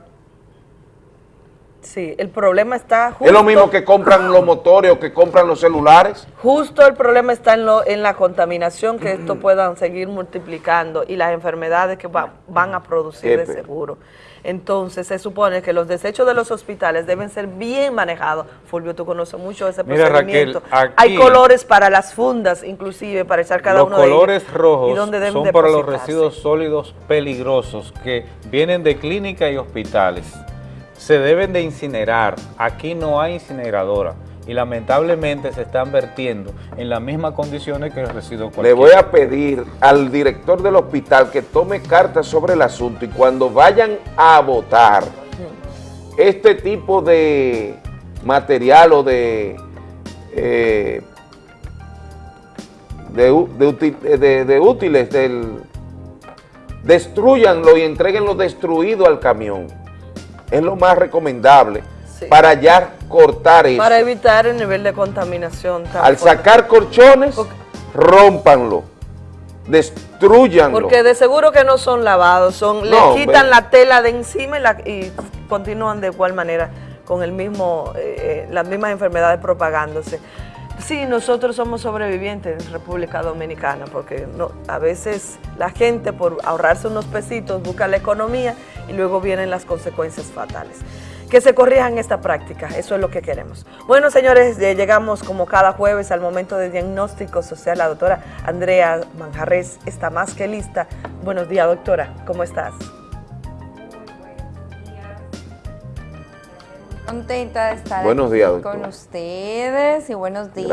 Sí, el problema está justo, Es lo mismo que compran los motores o que compran los celulares. justo el problema está en, lo, en la contaminación, que esto puedan seguir multiplicando y las enfermedades que va- van a producir de seguro. Entonces, se supone que los desechos de los hospitales deben ser bien manejados. Fulvio, tú conoces mucho ese Mira, procedimiento. Raquel, Hay colores para las fundas, inclusive, para echar cada los uno de ellos. colores y rojos son para los residuos sólidos peligrosos que vienen de clínicas y hospitales. Se deben de incinerar. Aquí no hay incineradora y lamentablemente se están vertiendo en las mismas condiciones que el residuo Le cualquiera. voy a pedir al director del hospital que tome cartas sobre el asunto y cuando vayan a votar este tipo de material o de, eh, de, u- de útil- de- de útiles, del, destruyanlo y entreguenlo destruido al camión. Es lo más recomendable para ya cortar eso. Para evitar el nivel de contaminación. Al sacar colchones, rómpanlo, destruyanlo. Porque de seguro que no son lavados, son No, le quitan ve- la tela de encima y, la- y continúan de igual manera con el mismo, eh, las mismas enfermedades propagándose. Sí, nosotros somos sobrevivientes en República Dominicana, porque no, a veces la gente por ahorrarse unos pesitos busca la economía y luego vienen las consecuencias fatales. Que se corrijan esta práctica, eso es lo que queremos. Bueno, señores, llegamos como cada jueves al momento de diagnóstico social. La doctora Andrea Manjarres está más que lista. Buenos días, doctora, ¿cómo estás? Contenta de estar Buenos aquí días, con doctora. ustedes y buenos días